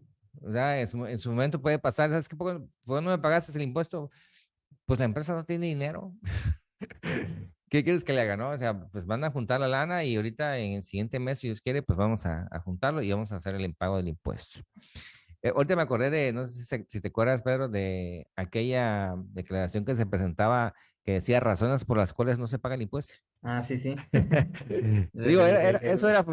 ¿verdad? En su, momento puede pasar, ¿sabes qué? ¿Por qué no me pagaste el impuesto? Pues la empresa no tiene dinero. ¿Qué quieres que le haga, no? O sea, pues van a juntar la lana y ahorita en el siguiente mes, si Dios quiere, pues vamos a, juntarlo y vamos a hacer el impago del impuesto. Eh, ahorita me acordé de, no sé si, te acuerdas, Pedro, de aquella declaración que se presentaba que decía razones por las cuales no se paga el impuesto. Ah, sí, sí. Digo, eso, era,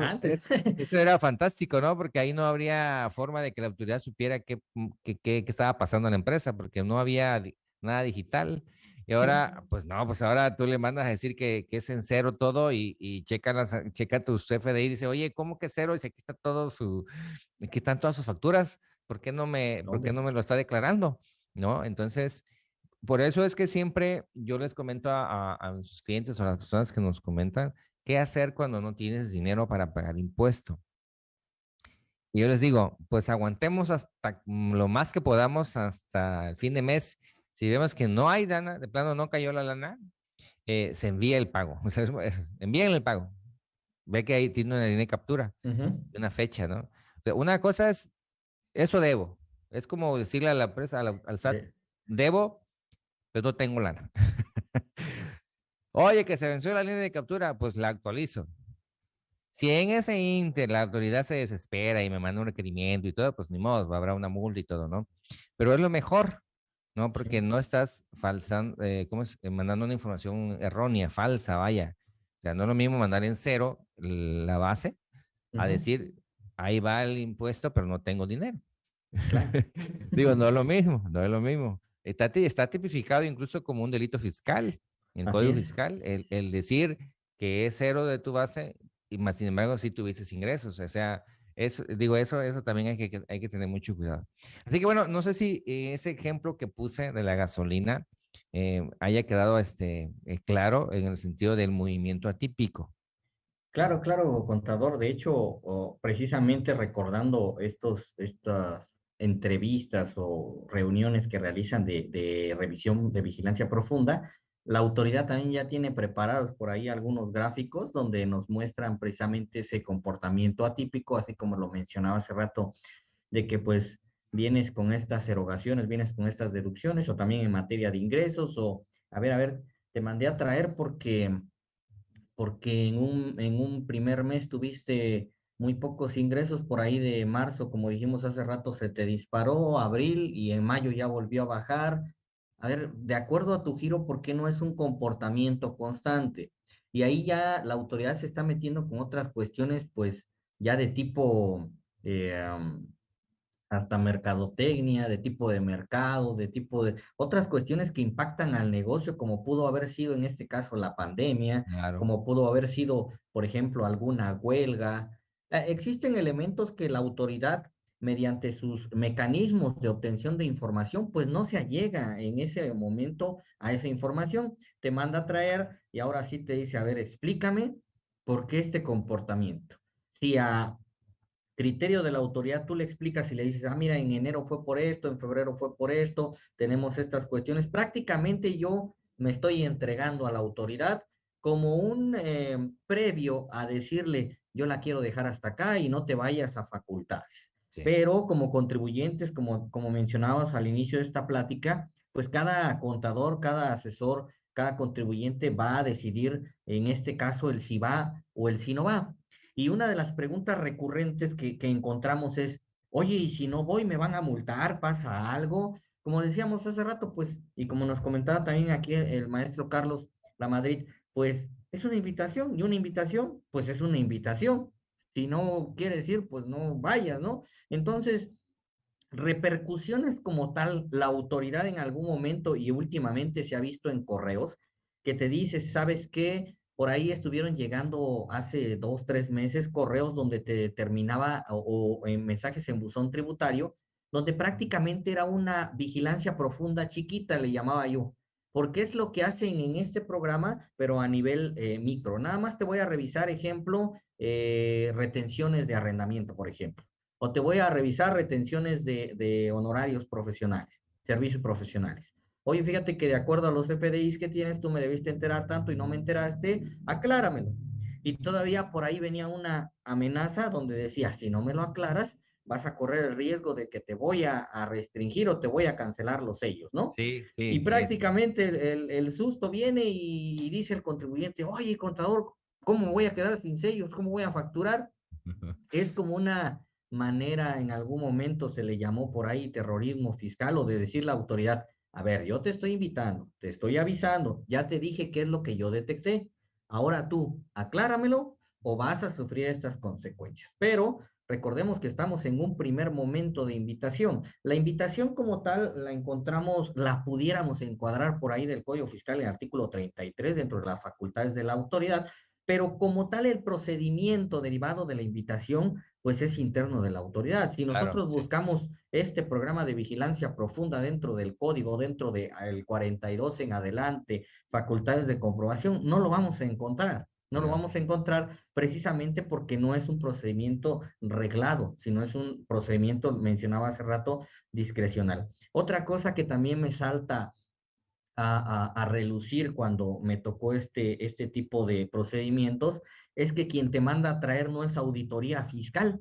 eso era fantástico, ¿no? Porque ahí no habría forma de que la autoridad supiera qué, qué, qué estaba pasando en la empresa, porque no había nada digital. Y ahora, pues no, pues ahora tú le mandas a decir que, que es en cero todo y, y checa, las, checa tu CFDI y dice, oye, ¿cómo que cero? Y dice, aquí está todo su, aquí están todas sus facturas, ¿por qué no me, ¿por qué no me lo está declarando? ¿No? Entonces, por eso es que siempre yo les comento a, a, a sus clientes o a las personas que nos comentan qué hacer cuando no tienes dinero para pagar impuesto. Y yo les digo, pues aguantemos hasta lo más que podamos hasta el fin de mes si vemos que no hay lana, de plano no cayó la lana, eh, se envía el pago. O sea, envíen el pago. Ve que ahí tiene una línea de captura, una fecha, ¿no? una cosa es, eso debo. Es como decirle a la empresa, al, SAT, debo, pero no tengo lana. Oye, que se venció la línea de captura, pues la actualizo. Si en ese inter la autoridad se desespera y me manda un requerimiento y todo, pues ni modo, habrá una multa y todo, ¿no? Pero es lo mejor, ¿no? Porque no estás falsando, eh, ¿cómo es? Eh, mandando una información errónea, falsa, vaya. O sea, no es lo mismo mandar en cero la base a decir, ahí va el impuesto, pero no tengo dinero. Digo, no es lo mismo, no es lo mismo. Está, está tipificado incluso como un delito fiscal, en el código fiscal, el, el, decir que es cero de tu base, y más sin embargo sí tuviste ingresos. O sea, eso, digo, eso, eso también hay que, hay que tener mucho cuidado. Así que bueno, no sé si ese ejemplo que puse de la gasolina eh, haya quedado este, eh, claro en el sentido del movimiento atípico. Claro, claro, contador. De hecho, precisamente recordando estos, estas entrevistas o reuniones que realizan de, de, revisión de vigilancia profunda, la autoridad también ya tiene preparados por ahí algunos gráficos donde nos muestran precisamente ese comportamiento atípico, así como lo mencionaba hace rato, de que pues vienes con estas erogaciones, vienes con estas deducciones, o también en materia de ingresos, o a ver, a ver, te mandé a traer porque porque en un, en un primer mes tuviste muy pocos ingresos por ahí de marzo, como dijimos hace rato, se te disparó, abril y en mayo ya volvió a bajar. A ver, de acuerdo a tu giro, ¿por qué no es un comportamiento constante? Y ahí ya la autoridad se está metiendo con otras cuestiones, pues ya de tipo eh, hasta mercadotecnia, de tipo de mercado, de tipo de otras cuestiones que impactan al negocio, como pudo haber sido en este caso la pandemia, como pudo haber sido, por ejemplo, alguna huelga. Eh, existen elementos que la autoridad, mediante sus mecanismos de obtención de información, pues no se allega en ese momento a esa información. Te manda a traer y ahora sí te dice, a ver, explícame por qué este comportamiento. Si a criterio de la autoridad, tú le explicas y le dices, ah, mira, en enero fue por esto, en febrero fue por esto, tenemos estas cuestiones. Prácticamente yo me estoy entregando a la autoridad como un eh, previo a decirle, yo la quiero dejar hasta acá y no te vayas a facultades. Pero como contribuyentes, como, como mencionabas al inicio de esta plática, pues cada contador, cada asesor, cada contribuyente va a decidir, en este caso, el si va o el si no va. Y una de las preguntas recurrentes que, encontramos es, oye, ¿y si no voy, me van a multar? ¿Pasa algo? Como decíamos hace rato, pues, y como nos comentaba también aquí el, maestro Carlos La Madrid, pues es una invitación, y una invitación, pues es una invitación. Si no quiere decir, pues no vayas, ¿no? Entonces, repercusiones como tal, la autoridad en algún momento y últimamente se ha visto en correos que te dice, ¿sabes qué? Por ahí estuvieron llegando hace dos, tres meses correos donde te determinaba o, en mensajes en buzón tributario, donde prácticamente era una vigilancia profunda chiquita, le llamaba yo, porque es lo que hacen en este programa, pero a nivel eh, micro. Nada más te voy a revisar, ejemplo, eh, retenciones de arrendamiento, por ejemplo, o te voy a revisar retenciones de honorarios profesionales, servicios profesionales. Oye, fíjate que de acuerdo a los FDIs que tienes, tú me debiste enterar tanto y no me enteraste, acláramelo. Y todavía por ahí venía una amenaza donde decía, si no me lo aclaras, vas a correr el riesgo de que te voy a, restringir o te voy a cancelar los sellos, ¿no? Sí, sí. Y prácticamente el, susto viene y, dice el contribuyente, oye, contador, ¿cómo voy a quedar sin sellos? ¿Cómo voy a facturar? es como una manera, en algún momento se le llamó por ahí terrorismo fiscal o de decir la autoridad, a ver, yo te estoy invitando, te estoy avisando, ya te dije qué es lo que yo detecté. Ahora tú, acláramelo o vas a sufrir estas consecuencias. Pero recordemos que estamos en un primer momento de invitación. La invitación como tal la encontramos, la pudiéramos encuadrar por ahí del Código Fiscal en el artículo 33 dentro de las facultades de la autoridad, pero como tal el procedimiento derivado de la invitación pues es interno de la autoridad. Si nosotros buscamos este programa de vigilancia profunda dentro del código, dentro del de, 42 en adelante, facultades de comprobación, no lo vamos a encontrar. No lo vamos a encontrar precisamente porque no es un procedimiento reglado, sino es un procedimiento, mencionaba hace rato, discrecional. Otra cosa que también me salta a, a, a relucir cuando me tocó este, este tipo de procedimientos es que quien te manda a traer no es auditoría fiscal,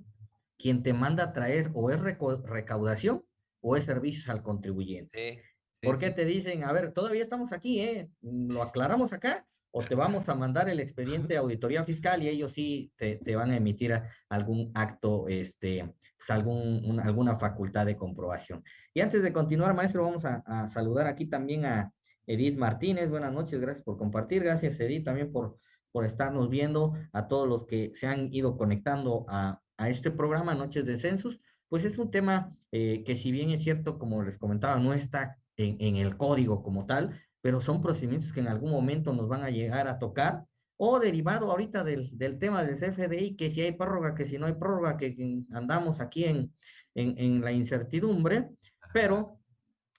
quien te manda a traer o es recaudación o es servicios al contribuyente. ¿Por qué te dicen, a ver, todavía estamos aquí, ¿eh? ¿Lo aclaramos acá? O te vamos a mandar el expediente de auditoría fiscal y ellos sí te, van a emitir algún acto, este, pues algún, alguna facultad de comprobación. Y antes de continuar, maestro, vamos a, a saludar aquí también a Edith Martínez. Buenas noches, gracias por compartir. Gracias, Edith, también por por estarnos viendo, a todos los que se han ido conectando a, este programa Noches de Census, pues es un tema eh, que si bien es cierto, como les comentaba, no está en, el código como tal, pero son procedimientos que en algún momento nos van a llegar a tocar o derivado ahorita del, del tema del CFDI, que si hay prórroga, que si no hay prórroga, que andamos aquí en, en, en la incertidumbre, pero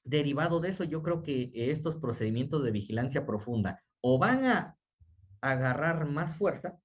derivado de eso, yo creo que estos procedimientos de vigilancia profunda o van a agarrar más fuerza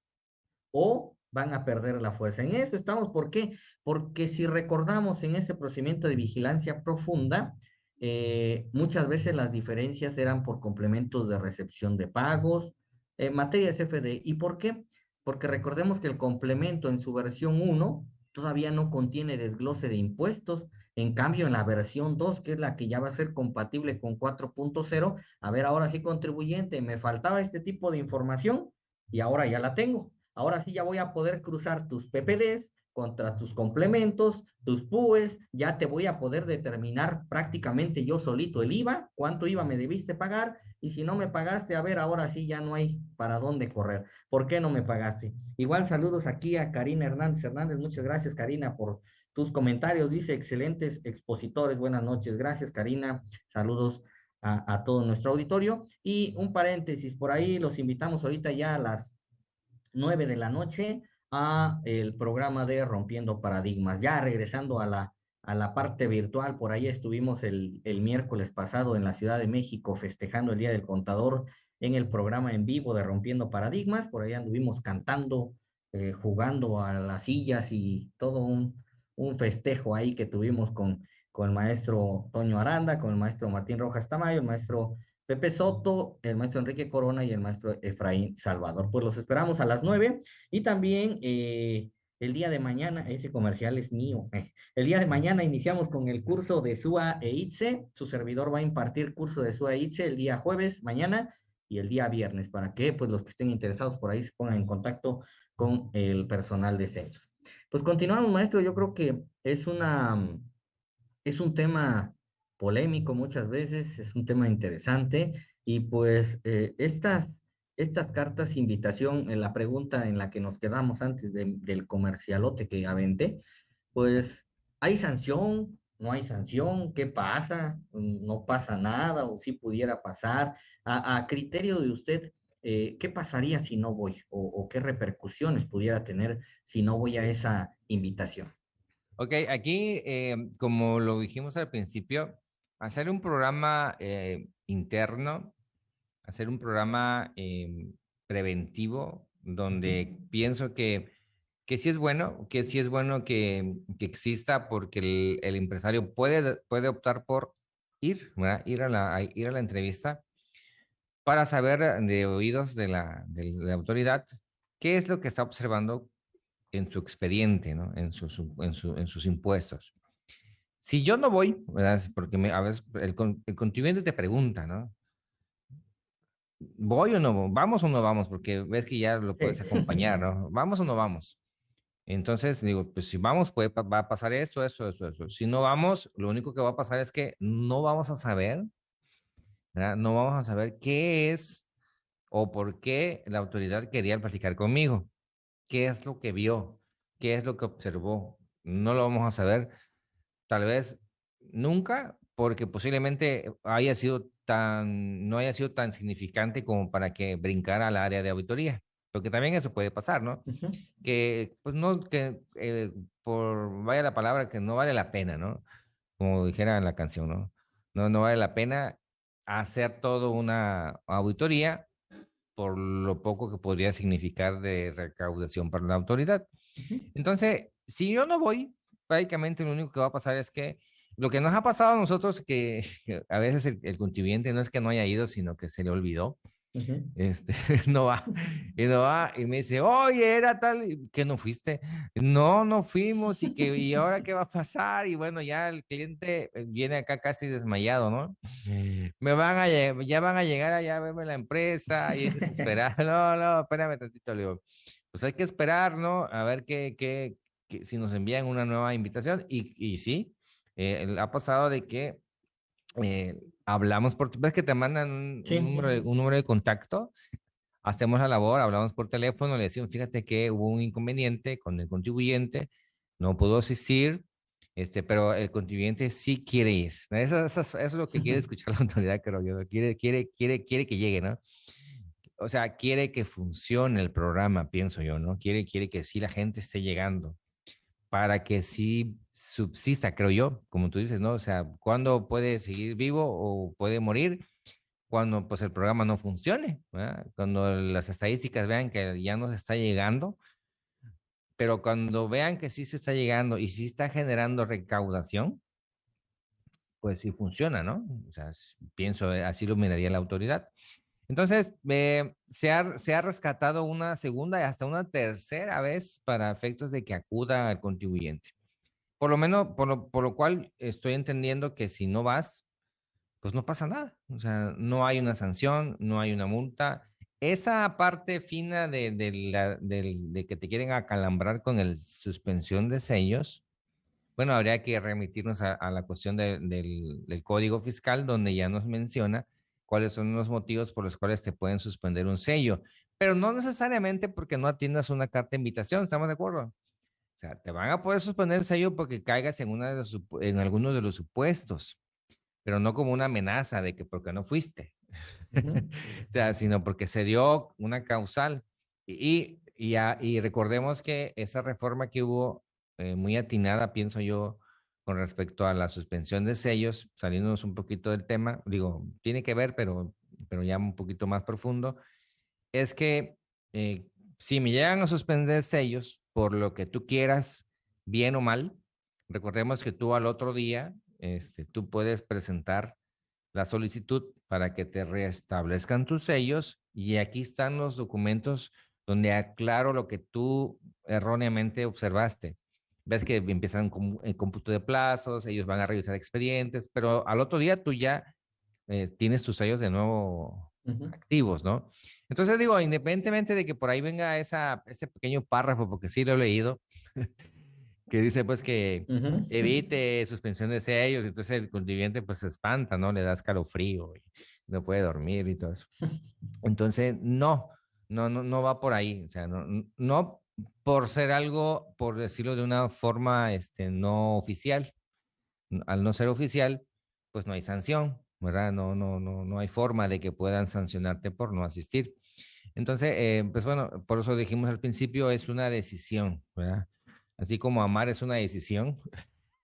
o van a perder la fuerza. En eso estamos, ¿por qué? Porque si recordamos en este procedimiento de vigilancia profunda, eh, muchas veces las diferencias eran por complementos de recepción de pagos, en materia de CFD. ¿Y por qué? Porque recordemos que el complemento en su versión 1 todavía no contiene desglose de impuestos, en cambio, en la versión 2, que es la que ya va a ser compatible con 4.0, a ver, ahora sí, contribuyente, me faltaba este tipo de información y ahora ya la tengo. Ahora sí ya voy a poder cruzar tus PPDs contra tus complementos, tus PUEs, ya te voy a poder determinar prácticamente yo solito el IVA, cuánto IVA me debiste pagar, y si no me pagaste, a ver, ahora sí ya no hay para dónde correr. ¿Por qué no me pagaste? Igual saludos aquí a Karina Hernández Hernández, muchas gracias Karina por tus comentarios. Dice, excelentes expositores, buenas noches. Gracias, Karina. Saludos a, todo nuestro auditorio. Y un paréntesis, por ahí los invitamos ahorita ya a las nueve de la noche a el programa de Rompiendo Paradigmas. Ya regresando a la, a la parte virtual, por ahí estuvimos el, el miércoles pasado en la Ciudad de México festejando el Día del Contador en el programa en vivo de Rompiendo Paradigmas. Por ahí anduvimos cantando, eh, jugando a las sillas y todo un, un festejo ahí que tuvimos con, con el maestro Toño Aranda, con el maestro Martín Rojas Tamayo, el maestro Pepe Soto, el maestro Enrique Corona y el maestro Efraín Salvador. Pues los esperamos a las nueve y también eh, el día de mañana, ese comercial es mío, el día de mañana iniciamos con el curso de SUA e ITSE, su servidor va a impartir curso de SUA e ITSE el día jueves, mañana y el día viernes, para que pues los que estén interesados por ahí se pongan en contacto con el personal de censo. Pues continuamos, maestro. Yo creo que es una, es un tema polémico muchas veces, es un tema interesante y pues eh, estas, estas cartas invitación, en la pregunta en la que nos quedamos antes del comercialote que aventé, pues hay sanción, no hay sanción, ¿qué pasa? No pasa nada o si pudiera pasar. A criterio de usted, eh, ¿qué pasaría si no voy? O, qué repercusiones pudiera tener si no voy a esa invitación? Ok, aquí, eh, como lo dijimos al principio, hacer un programa eh, interno, hacer un programa preventivo, donde pienso que, que sí es bueno, que sí es bueno que, que exista porque el, el, empresario puede, puede optar por ir, ir a, la, ir a la entrevista para saber de oídos de la, de la autoridad qué es lo que está observando en su expediente, ¿no? en, sus, en, su, en sus impuestos. Si yo no voy, ¿verdad? porque me, a veces el, el contribuyente te pregunta, ¿no? ¿Voy o no? ¿Vamos o no vamos? Porque ves que ya lo puedes acompañar, ¿no? ¿Vamos o no vamos? Entonces, digo, pues si vamos, puede, va a pasar esto, esto, esto, esto. Si no vamos, lo único que va a pasar es que no vamos a saber no vamos a saber qué es o por qué la autoridad quería platicar conmigo. ¿Qué es lo que vio? ¿Qué es lo que observó? No lo vamos a saber tal vez nunca porque posiblemente haya sido tan, no haya sido tan significante como para que brincara al área de auditoría. Porque también eso puede pasar, ¿no? Que, pues no, que eh, por, vaya la palabra, que no vale la pena, ¿no? Como dijera en la canción, ¿no? No, no vale la pena hacer todo una auditoría por lo poco que podría significar de recaudación para la autoridad. Entonces, si yo no voy, prácticamente lo único que va a pasar es que lo que nos ha pasado a nosotros, que, a veces el, el, contribuyente no es que no haya ido, sino que se le olvidó este, no va, y no va, y me dice, oye, era tal, que no fuiste, no, no fuimos, y que, y ahora qué va a pasar, y bueno, ya el cliente viene acá casi desmayado, ¿no? Me van a, ya van a llegar allá a verme la empresa, y desesperado, no, no, espérame tantito, le pues hay que esperar, ¿no? A ver qué, qué, si nos envían una nueva invitación, y, y sí, eh, ha pasado de que eh, hablamos por, ves que te mandan un, número de, un, número de, contacto, hacemos la labor, hablamos por teléfono, le decimos, fíjate que hubo un inconveniente con el contribuyente, no pudo asistir, este, pero el contribuyente sí quiere ir. Eso, eso, es lo que quiere escuchar la autoridad, creo yo, quiere, quiere, quiere, quiere que llegue, ¿no? o sea, quiere que funcione el programa, pienso yo, ¿no? Quiere, quiere que sí la gente esté llegando para que sí subsista, creo yo, como tú dices, ¿no? O sea, ¿cuándo puede seguir vivo o puede morir? Cuando pues el programa no funcione, cuando las estadísticas vean que ya no se está llegando, pero cuando vean que sí se está llegando y sí está generando recaudación, pues sí funciona, ¿no? O sea, pienso, eh, así lo miraría la autoridad. Entonces, eh, se, ha, se ha rescatado una segunda y hasta una tercera vez para efectos de que acuda al contribuyente. Por lo menos, por lo, por lo cual estoy entendiendo que si no vas, pues no pasa nada. O sea, no hay una sanción, no hay una multa. Esa parte fina de, de, la, de que te quieren acalambrar con el suspensión de sellos, bueno, habría que remitirnos a, a la cuestión del, del código fiscal, donde ya nos menciona cuáles son los motivos por los cuales te pueden suspender un sello, pero no necesariamente porque no atiendas una carta de invitación, ¿estamos de acuerdo? Sea, te van a poder suspender el sello porque caigas en, una de los, en alguno de los supuestos, pero no como una amenaza de que porque no fuiste, o sea, sino porque se dio una causal. Y, y, y recordemos que esa reforma que hubo, eh, muy atinada, pienso yo, con respecto a la suspensión de sellos, saliéndonos un poquito del tema, digo, tiene que ver, pero, pero ya un poquito más profundo, es que eh, si me llegan a suspender sellos por lo que tú quieras, bien o mal, recordemos que tú al otro día, este, tú puedes presentar la solicitud para que te restablezcan tus sellos y aquí están los documentos donde aclaro lo que tú erróneamente observaste. Ves que empiezan con el cómputo de plazos, ellos van a revisar expedientes, pero al otro día tú ya eh, tienes tus sellos de nuevo activos, ¿no? Entonces digo, independientemente de que por ahí venga esa, ese pequeño párrafo, porque sí lo he leído, que dice pues que evite suspensión de sellos, entonces el contribuyente pues se espanta, ¿no? Le da escalofrío y no puede dormir y todo eso. Entonces, no, no, no, no va por ahí, o sea, no, no por ser algo, por decirlo de una forma este, no oficial. Al no ser oficial, pues no hay sanción, ¿verdad? No, no, no, no hay forma de que puedan sancionarte por no asistir. Entonces, eh, pues bueno, por eso dijimos al principio, es una decisión. Así como amar es una decisión,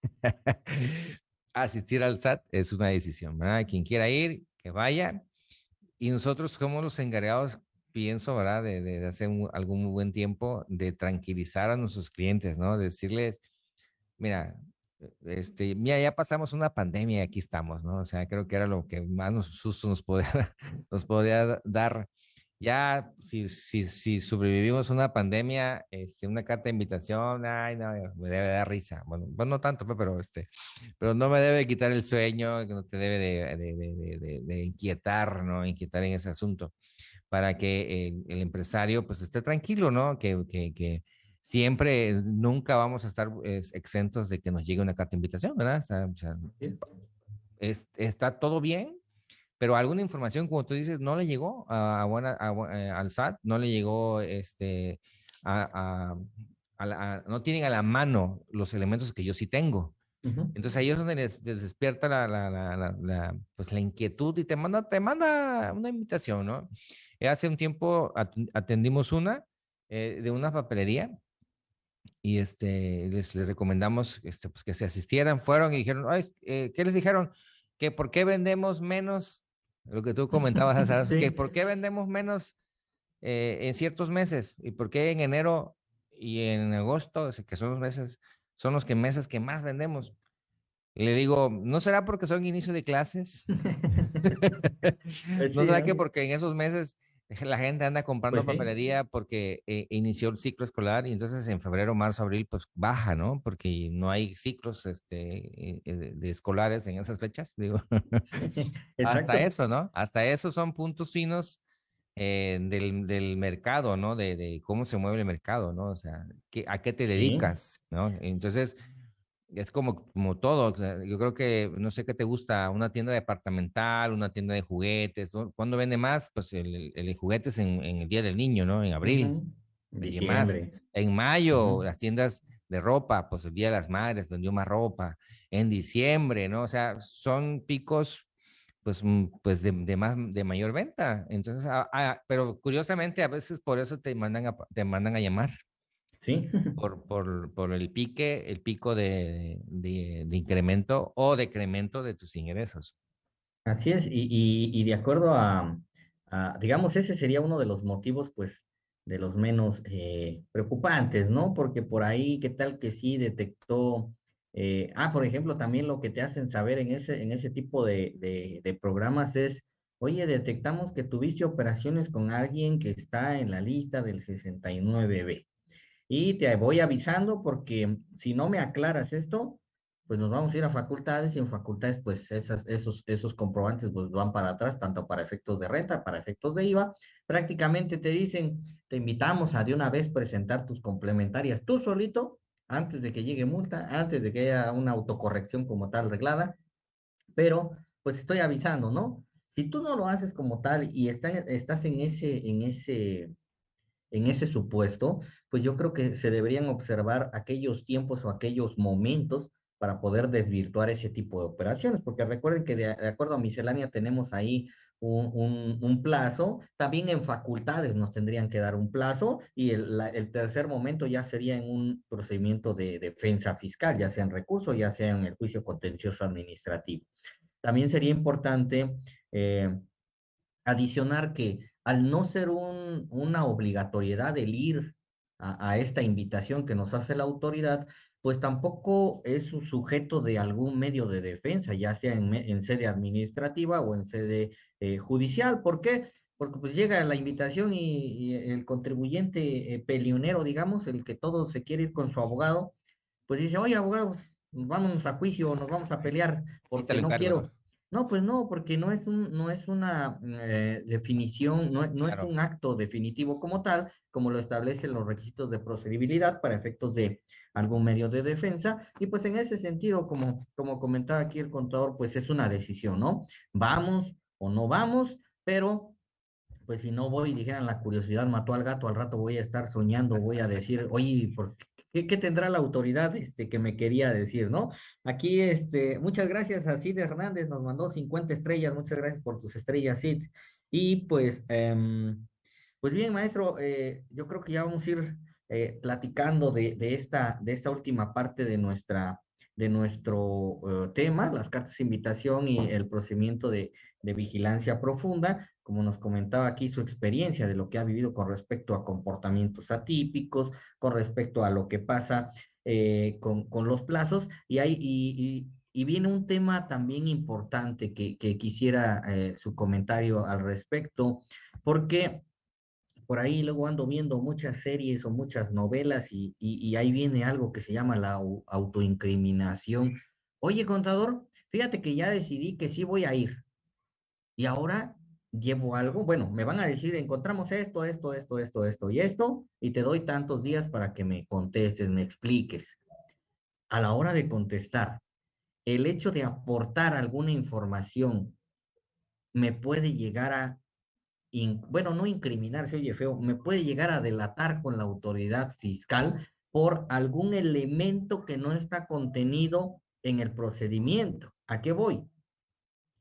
asistir al SAT es una decisión, ¿verdad? Quien quiera ir, que vaya. Y nosotros somos los encargados pienso, ¿verdad? De, de hace algún muy buen tiempo, de tranquilizar a nuestros clientes, ¿no? Decirles, mira, este, mira, ya pasamos una pandemia y aquí estamos, ¿no? O sea, creo que era lo que más nos, susto nos podía, nos podía dar. Ya, si, si, si sobrevivimos una pandemia, este, una carta de invitación, ay, no, me debe dar risa. Bueno, pues no tanto, pues, pero, este, pero no me debe quitar el sueño, no te debe de, de, de, de inquietar, ¿no? Inquietar en ese asunto para que el, empresario pues esté tranquilo, ¿no? Que, que, que, siempre, nunca vamos a estar exentos de que nos llegue una carta de invitación, ¿verdad? Está, o sea, está todo bien, pero alguna información, como tú dices, no le llegó a, buena, eh, al SAT, no le llegó este, a, a, no tienen a la mano los elementos que yo sí tengo. Entonces ahí es donde les, despierta la, la, la, pues, la inquietud y te manda, te manda una invitación, ¿no? Eh, hace un tiempo atendimos una eh, de una papelería y este, les, recomendamos este, pues, que se asistieran, fueron y dijeron, eh, ¿qué les dijeron? Que por qué vendemos menos, lo que tú comentabas, hace, que por qué vendemos menos en ciertos meses y por qué en enero y en agosto, que son los meses, son los que meses que más vendemos. Le digo, ¿no será porque son inicio de clases? ¿No será que porque en esos meses la gente anda comprando pues papelería porque eh, inició el ciclo escolar y entonces en febrero, marzo, abril, pues baja, ¿no? Porque no hay ciclos este, eh, eh, de escolares en esas fechas, digo. Hasta eso, ¿no? Hasta eso son puntos finos del, del, mercado, ¿no? De, de, cómo se mueve el mercado, ¿no? O sea, ¿a qué te dedicas, ¿no? Entonces, es como, como todo. yo creo que, no sé qué te gusta, una tienda departamental, una tienda de juguetes. ¿no? ¿Cuándo vende más? Pues el, el, juguetes en, en, el Día del Niño, ¿no? En abril. más. En mayo, las tiendas de ropa, pues el Día de las Madres vendió más ropa. En diciembre, ¿no? O sea, son picos pues, pues de, de, más, de mayor venta. Entonces, ah, ah, pero curiosamente a veces por eso te mandan a, te mandan a llamar. Sí. Por, por, por el pique, el pico de, de, de, incremento o decremento de tus ingresos. Así es, y, y, y de acuerdo a, a, digamos, ese sería uno de los motivos, pues, de los menos eh, preocupantes, ¿no? Porque por ahí, ¿qué tal que sí detectó eh, ah, por ejemplo, también lo que te hacen saber en ese, en ese tipo de, de, de, programas es, oye, detectamos que tuviste operaciones con alguien que está en la lista del 69B. Y te voy avisando porque si no me aclaras esto, pues nos vamos a ir a facultades y en facultades pues esas, esos, esos comprobantes pues van para atrás, tanto para efectos de renta, para efectos de IVA. Prácticamente te dicen, te invitamos a de una vez presentar tus complementarias tú solito antes de que llegue multa, antes de que haya una autocorrección como tal reglada, pero pues estoy avisando, ¿no? Si tú no lo haces como tal y estás en ese, en ese, en ese supuesto, pues yo creo que se deberían observar aquellos tiempos o aquellos momentos para poder desvirtuar ese tipo de operaciones, porque recuerden que de, acuerdo a miscelánea tenemos ahí un, un, plazo. También en facultades nos tendrían que dar un plazo y el, tercer momento ya sería en un procedimiento de defensa fiscal, ya sea en recurso, ya sea en el juicio contencioso administrativo. También sería importante eh, adicionar que al no ser un, una obligatoriedad el ir a, a esta invitación que nos hace la autoridad, pues tampoco es un sujeto de algún medio de defensa, ya sea en, en sede administrativa o en sede eh, judicial. ¿Por qué? Porque pues llega la invitación y, y el contribuyente eh, pelionero, digamos, el que todo se quiere ir con su abogado, pues dice, oye, abogados, vámonos a juicio, nos vamos a pelear, porque no quiero, no, pues no, porque no es, un, no es una eh, definición, no, no claro. es un acto definitivo como tal, como lo establecen los requisitos de procedibilidad para efectos de algún medio de defensa. Y pues en ese sentido, como, como comentaba aquí el contador, pues es una decisión, ¿no? Vamos o no vamos, pero pues si no voy, dijeran la curiosidad mató al gato, al rato voy a estar soñando, voy a decir, oye, ¿por qué? ¿Qué, ¿Qué, tendrá la autoridad este, que me quería decir, no? Aquí, este, muchas gracias a Cid Hernández, nos mandó 50 estrellas, muchas gracias por tus estrellas, Cid. Y pues, eh, pues bien, maestro, eh, yo creo que ya vamos a ir eh, platicando de, de, esta, de esta última parte de, nuestra, de nuestro uh, tema, las cartas de invitación y el procedimiento de, de vigilancia profunda como nos comentaba aquí, su experiencia de lo que ha vivido con respecto a comportamientos atípicos, con respecto a lo que pasa eh, con, con, los plazos, y, hay, y, viene un tema también importante que, que quisiera eh, su comentario al respecto, porque por ahí luego ando viendo muchas series o muchas novelas y, y ahí viene algo que se llama la autoincriminación. Oye, contador, fíjate que ya decidí que sí voy a ir. Y ahora llevo algo, bueno, me van a decir, encontramos esto, esto, esto, esto, esto y esto, y te doy tantos días para que me contestes, me expliques. A la hora de contestar, el hecho de aportar alguna información me puede llegar a, bueno, no incriminar, se oye feo, me puede llegar a delatar con la autoridad fiscal por algún elemento que no está contenido en el procedimiento. ¿A qué voy?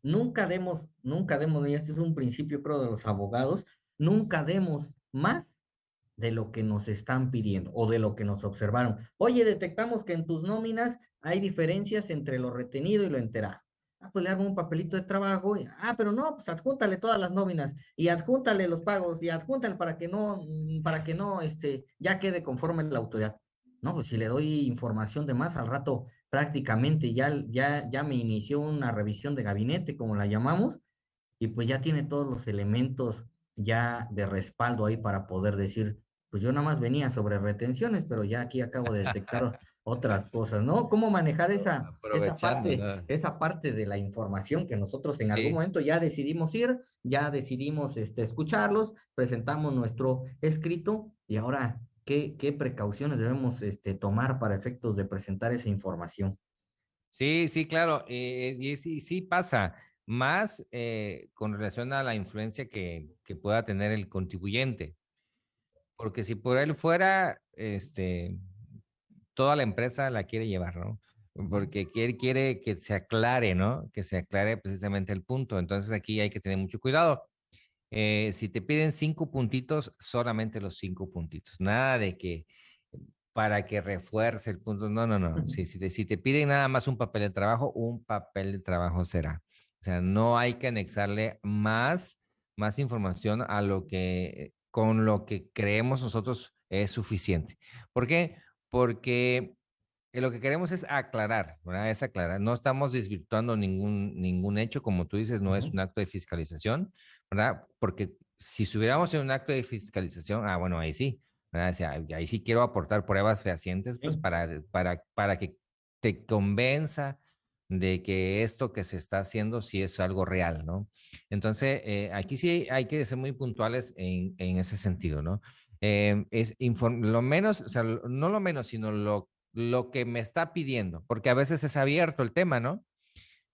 Nunca demos, nunca demos, y este es un principio creo de los abogados, nunca demos más de lo que nos están pidiendo o de lo que nos observaron. Oye, detectamos que en tus nóminas hay diferencias entre lo retenido y lo enterado. Ah, pues le hago un papelito de trabajo. Y, ah, pero no, pues adjúntale todas las nóminas y adjúntale los pagos y adjúntale para que no, para que no, este, ya quede conforme la autoridad. No, pues si le doy información de más, al rato prácticamente ya, ya, ya me inició una revisión de gabinete, como la llamamos, y pues ya tiene todos los elementos ya de respaldo ahí para poder decir, pues yo nada más venía sobre retenciones, pero ya aquí acabo de detectar otras cosas, ¿no? ¿Cómo manejar esa, esa, parte, ¿no? esa parte de la información que nosotros en sí. algún momento ya decidimos ir, ya decidimos este, escucharlos, presentamos nuestro escrito y ahora ¿Qué, qué precauciones debemos este, tomar para efectos de presentar esa información? Sí, sí, claro, eh, y sí, sí pasa, más eh, con relación a la influencia que, que, pueda tener el contribuyente. Porque si por él fuera, este, toda la empresa la quiere llevar, ¿no? porque quiere, quiere que se aclare, ¿no? Que se aclare precisamente el punto. Entonces aquí hay que tener mucho cuidado. Eh, si te piden cinco puntitos, solamente los cinco puntitos. Nada de que para que refuerce el punto. No, no, no. Si, si, te, si te piden nada más un papel de trabajo, un papel de trabajo será. O sea, no hay que anexarle más, más información a lo que, con lo que creemos nosotros es suficiente. ¿Por qué? Porque lo que queremos es aclarar, ¿verdad? Es aclarar. No estamos desvirtuando ningún, ningún hecho, como tú dices, no es un acto de fiscalización, ¿verdad? Porque si estuviéramos en un acto de fiscalización, ah, bueno, ahí sí, ¿verdad? O sea, ahí sí quiero aportar pruebas fehacientes, pues, para, para, para que te convenza de que esto que se está haciendo sí es algo real, ¿no? Entonces, eh, aquí sí hay que ser muy puntuales en, en ese sentido, ¿no? Eh, es lo menos, o sea, no lo menos, sino lo, lo que me está pidiendo, porque a veces es abierto el tema, ¿no?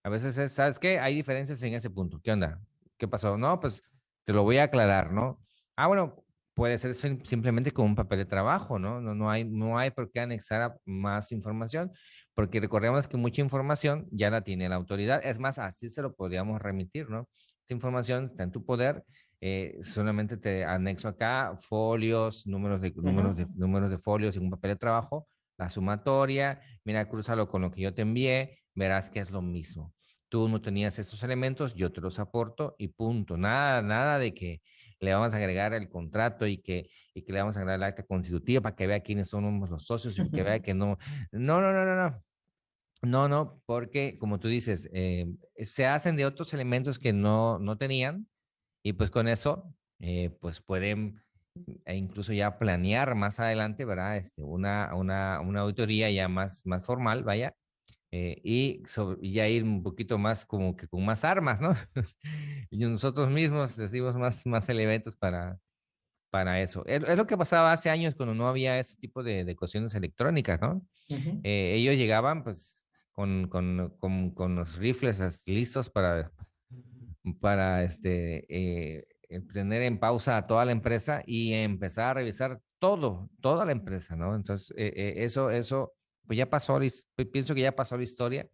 A veces es, ¿sabes qué? Hay diferencias en ese punto. ¿Qué onda? ¿Qué pasó? No, pues te lo voy a aclarar, ¿no? Ah, bueno, puede ser simplemente con un papel de trabajo, ¿no? No, no, hay, no hay por qué anexar más información, porque recordemos que mucha información ya la tiene la autoridad. Es más, así se lo podríamos remitir, ¿no? Esta información está en tu poder. Eh, solamente te anexo acá folios, números de, números, de, números de folios y un papel de trabajo, la sumatoria, mira, cruzalo con lo que yo te envié, verás que es lo mismo. Tú no tenías esos elementos, yo te los aporto y punto. Nada, nada de que le vamos a agregar el contrato y que, y que le vamos a agregar la acta constitutiva para que vea quiénes son los socios y que vea que no. No, no, no, no, no. No, no, porque como tú dices, eh, se hacen de otros elementos que no, no tenían y pues con eso, eh, pues pueden e incluso ya planear más adelante, ¿verdad? Este, una, una, una auditoría ya más, más formal, vaya, eh, y, ya ir un poquito más como que con más armas, ¿no? y nosotros mismos decimos más, más elementos para, para eso. Es, lo que pasaba hace años cuando no había ese tipo de, de cuestiones electrónicas, ¿no? Eh, ellos llegaban pues con, con, con, con, los rifles listos para, para este, eh, tener en pausa a toda la empresa y empezar a revisar todo, toda la empresa, ¿no? Entonces, eso, eso pues ya pasó, pienso que ya pasó la historia.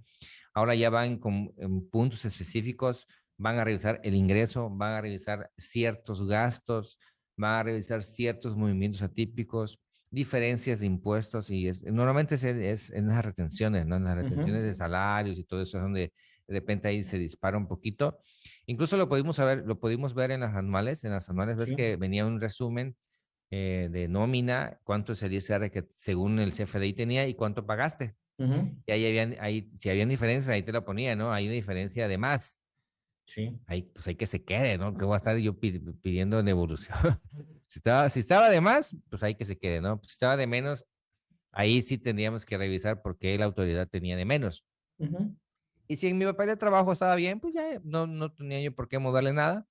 Ahora ya van con puntos específicos, van a revisar el ingreso, van a revisar ciertos gastos, van a revisar ciertos movimientos atípicos, diferencias de impuestos y es, normalmente es, en las retenciones, ¿no? En las retenciones de salarios y todo eso es donde de repente ahí se dispara un poquito. Incluso lo pudimos ver, lo pudimos ver en las anuales, en las anuales ves que venía un resumen eh, de nómina, cuánto es el ISR que según el CFDI tenía y cuánto pagaste. Y ahí habían, ahí, si habían diferencias, ahí te lo ponía, ¿no? Hay una diferencia de más. Sí. Ahí, pues hay que se quede, ¿no? Que voy a estar yo pidiendo en evolución. si, estaba, si estaba de más, pues hay que se quede, ¿no? Si estaba de menos, ahí sí tendríamos que revisar por qué la autoridad tenía de menos. Y si en mi papel de trabajo estaba bien, pues ya no, no tenía yo por qué moverle nada.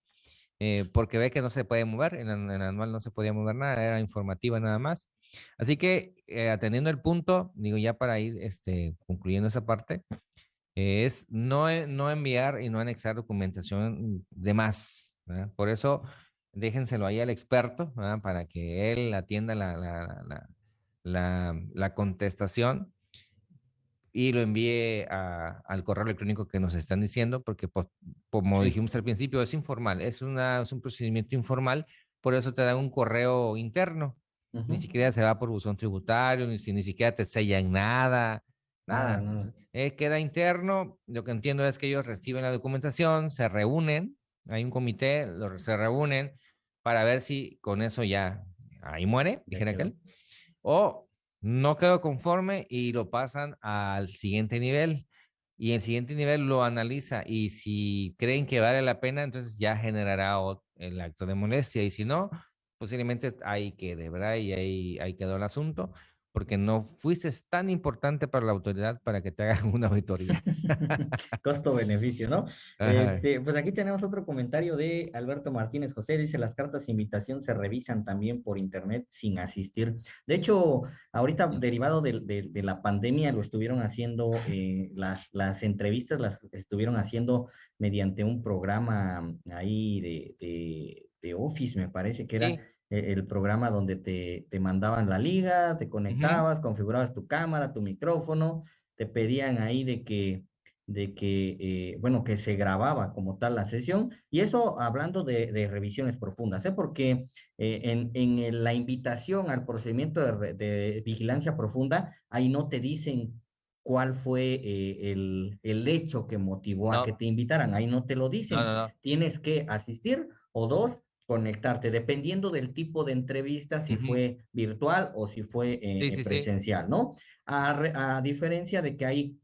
Eh, porque ve que no se puede mover, en el, anual no se podía mover nada, era informativa nada más. Así que eh, atendiendo el punto, digo ya para ir este, concluyendo esa parte, es no, e, no enviar y no anexar documentación de más. Por eso déjenselo ahí al experto para que él atienda la, la, la, la contestación y lo envíe al correo electrónico que nos están diciendo, porque pues, como dijimos al principio, es informal, es, una, es un procedimiento informal, por eso te dan un correo interno. Ni siquiera se va por buzón tributario, ni, ni siquiera te sellan nada, nada. Eh, queda interno, lo que entiendo es que ellos reciben la documentación, se reúnen, hay un comité, se reúnen para ver si con eso ya ahí muere, dijera aquel, o no quedó conforme y lo pasan al siguiente nivel. Y el siguiente nivel lo analiza y si creen que vale la pena, entonces ya generará el acto de molestia. Y si no, posiblemente ahí quede, ¿verdad? Y ahí, ahí quedó el asunto porque no fuiste tan importante para la autoridad para que te hagan una auditoría. Costo-beneficio, ¿no? Este, pues aquí tenemos otro comentario de Alberto Martínez José, dice, las cartas de invitación se revisan también por internet sin asistir. De hecho, ahorita derivado de, la pandemia lo estuvieron haciendo, eh, las, las entrevistas las estuvieron haciendo mediante un programa ahí de, de, Office, me parece que era... el programa donde te, te, mandaban la liga, te conectabas, configurabas tu cámara, tu micrófono, te pedían ahí de que, de que eh, bueno, que se grababa como tal la sesión, y eso hablando de, de revisiones profundas, ¿eh? porque eh, en, en, la invitación al procedimiento de, de, vigilancia profunda, ahí no te dicen cuál fue eh, el, el, hecho que motivó no. a que te invitaran, ahí no te lo dicen, no, no, tienes que asistir o dos, conectarte, dependiendo del tipo de entrevista, si uh -huh. fue virtual o si fue eh, sí, sí, presencial, sí. ¿no? A, a, diferencia de que hay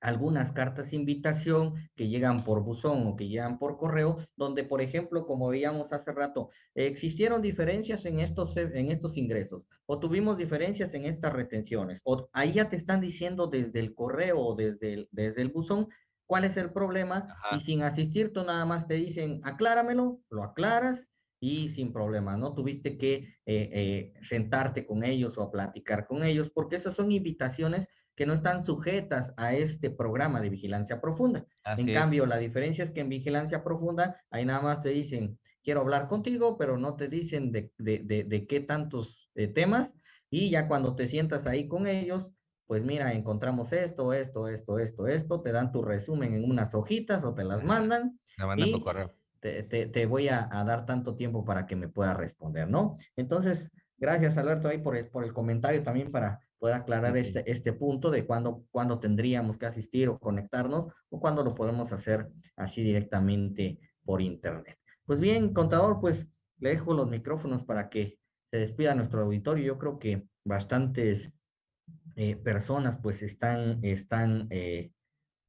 algunas cartas de invitación que llegan por buzón o que llegan por correo, donde, por ejemplo, como veíamos hace rato, existieron diferencias en estos, en estos ingresos, o tuvimos diferencias en estas retenciones, o ahí ya te están diciendo desde el correo o desde el, desde el buzón cuál es el problema, Ajá. y sin asistir tú nada más te dicen, acláramelo, lo aclaras, y sin problema, ¿no? Tuviste que eh, eh, sentarte con ellos o a platicar con ellos, porque esas son invitaciones que no están sujetas a este programa de vigilancia profunda. Así en es. cambio, la diferencia es que en vigilancia profunda, ahí nada más te dicen, quiero hablar contigo, pero no te dicen de, de, de, de qué tantos eh, temas, y ya cuando te sientas ahí con ellos, pues mira, encontramos esto, esto, esto, esto, esto, te dan tu resumen en unas hojitas o te las mandan. Mandan y, correo te, te, te voy a, a, dar tanto tiempo para que me pueda responder, ¿no? Entonces, gracias Alberto ahí por el, por el comentario también para poder aclarar sí. este, este punto de cuándo, cuándo tendríamos que asistir o conectarnos o cuándo lo podemos hacer así directamente por internet. Pues bien, contador, pues le dejo los micrófonos para que se despida nuestro auditorio. Yo creo que bastantes eh, personas pues están, están eh,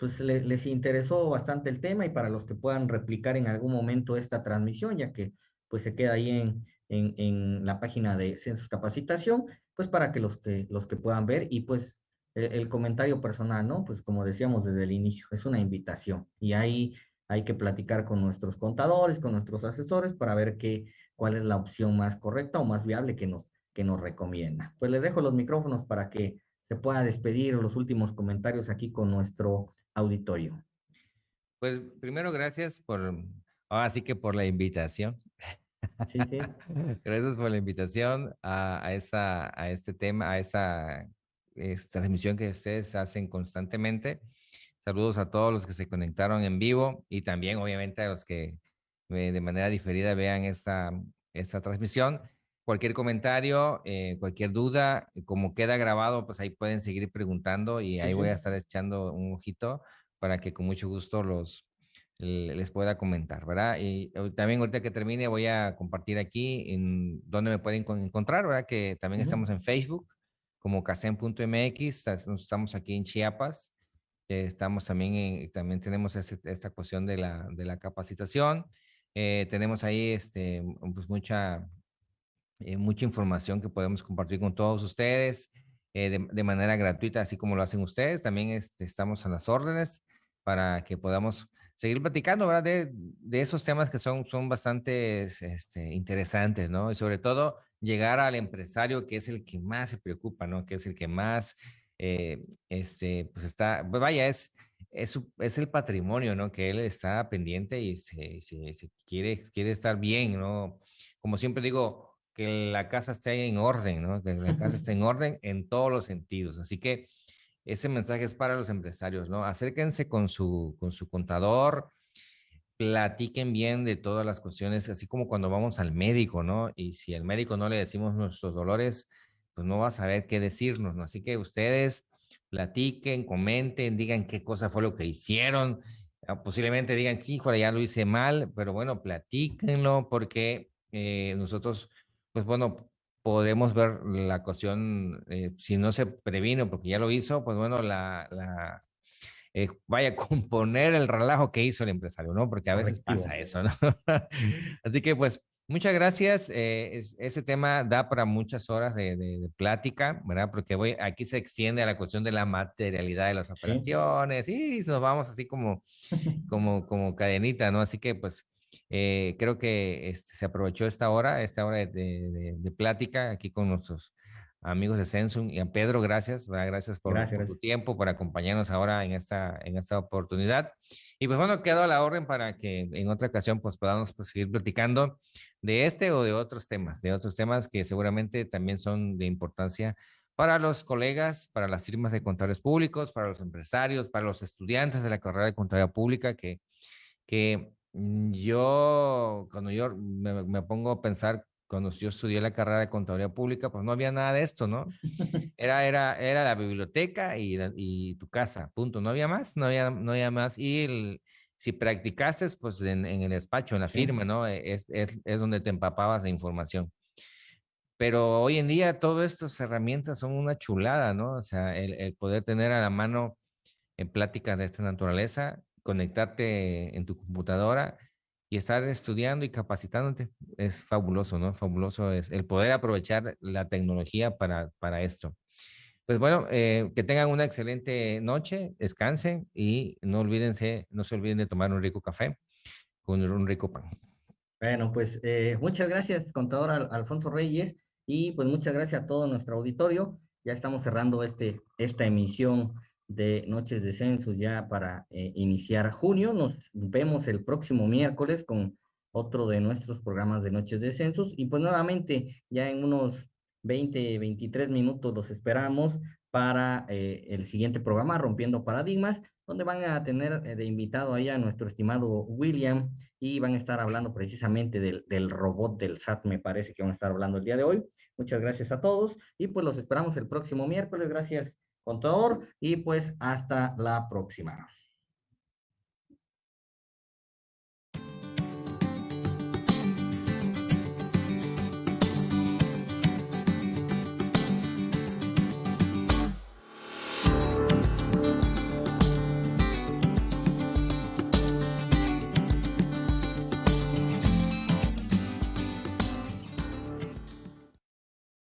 pues le, les interesó bastante el tema y para los que puedan replicar en algún momento esta transmisión, ya que pues se queda ahí en, en, la página de Census Capacitación, pues para que los que, los que puedan ver y pues el, el, comentario personal, ¿no? Pues como decíamos desde el inicio, es una invitación y ahí hay que platicar con nuestros contadores, con nuestros asesores para ver qué, cuál es la opción más correcta o más viable que nos, que nos recomienda. Pues les dejo los micrófonos para que se pueda despedir los últimos comentarios aquí con nuestro auditorio. Pues primero, gracias por, ahora sí que por la invitación. Sí, sí. Gracias por la invitación a, a, esa, a este tema, a esa esta transmisión que ustedes hacen constantemente. Saludos a todos los que se conectaron en vivo y también obviamente a los que eh, de manera diferida vean esta, esta transmisión. Cualquier comentario, eh, cualquier duda, como queda grabado, pues ahí pueden seguir preguntando y sí, ahí sí. voy a estar echando un ojito para que con mucho gusto los les pueda comentar, ¿verdad? Y también ahorita que termine voy a compartir aquí en dónde me pueden encontrar, ¿verdad? Que también uh -huh. estamos en Facebook como casem.mx, estamos aquí en Chiapas, eh, estamos también, en, también tenemos este, esta cuestión de la, de la capacitación, eh, tenemos ahí este, pues mucha eh, mucha información que podemos compartir con todos ustedes eh, de, de, manera gratuita, así como lo hacen ustedes. También este, estamos a las órdenes para que podamos seguir platicando ¿verdad? De, de esos temas que son, son bastante este, interesantes, ¿no? Y sobre todo llegar al empresario que es el que más se preocupa, ¿no? Que es el que más, eh, este, pues está, pues vaya, es, es, es, el patrimonio, ¿no? Que él está pendiente y se, se, se quiere, quiere estar bien, ¿no? Como siempre digo, que la casa esté en orden, ¿no? Que la casa esté en orden en todos los sentidos. Así que ese mensaje es para los empresarios, ¿no? Acérquense con su, con su contador, platiquen bien de todas las cuestiones, así como cuando vamos al médico, ¿no? Y si al médico no le decimos nuestros dolores, pues no va a saber qué decirnos, ¿no? Así que ustedes platiquen, comenten, digan qué cosa fue lo que hicieron. Ah, posiblemente digan, sí, ya lo hice mal, pero bueno, platíquenlo porque eh, nosotros pues bueno, podemos ver la cuestión, eh, si no se previno porque ya lo hizo, pues bueno, la, la eh, vaya a componer el relajo que hizo el empresario, ¿no? Porque a veces pasa eso, ¿no? Así que pues muchas gracias. Eh, es, ese tema da para muchas horas de, de, de, plática, ¿verdad? Porque voy, aquí se extiende a la cuestión de la materialidad de las operaciones sí. y nos vamos así como, como, como cadenita, ¿no? Así que pues eh, creo que este, se aprovechó esta hora, esta hora de, de, de, plática aquí con nuestros amigos de Sensum y a Pedro, gracias, ¿verdad? gracias, por, gracias por, tu tiempo, por acompañarnos ahora en esta, en esta oportunidad. Y pues bueno, quedo a la orden para que en otra ocasión pues podamos pues, seguir platicando de este o de otros temas, de otros temas que seguramente también son de importancia para los colegas, para las firmas de contadores públicos, para los empresarios, para los estudiantes de la carrera de contabilidad pública, que, que yo, cuando yo me, me pongo a pensar cuando yo estudié la carrera de contabilidad pública, pues no había nada de esto, ¿no? Era, era, era la biblioteca y, y tu casa, punto. No había más, no había, no había más. Y el, si practicaste, pues en, en, el despacho, en la firma, ¿no? Es, es, es, donde te empapabas de información. Pero hoy en día todas estas herramientas son una chulada, ¿no? O sea, el, el poder tener a la mano en pláticas de esta naturaleza, conectarte en tu computadora y estar estudiando y capacitándote es fabuloso, ¿no? Fabuloso es el poder aprovechar la tecnología para, para esto. Pues bueno, eh, que tengan una excelente noche, descansen y no olvídense, no se olviden de tomar un rico café con un rico pan. Bueno, pues eh, muchas gracias, contador Alfonso Reyes, y pues muchas gracias a todo nuestro auditorio. Ya estamos cerrando este, esta emisión de Noches de Census ya para eh, iniciar junio. Nos vemos el próximo miércoles con otro de nuestros programas de Noches de Census y pues nuevamente ya en unos 20, 23 minutos los esperamos para eh, el siguiente programa, Rompiendo Paradigmas, donde van a tener eh, de invitado ahí a nuestro estimado William y van a estar hablando precisamente del, del robot del SAT, me parece que van a estar hablando el día de hoy. Muchas gracias a todos y pues los esperamos el próximo miércoles. Gracias contador y pues hasta la próxima.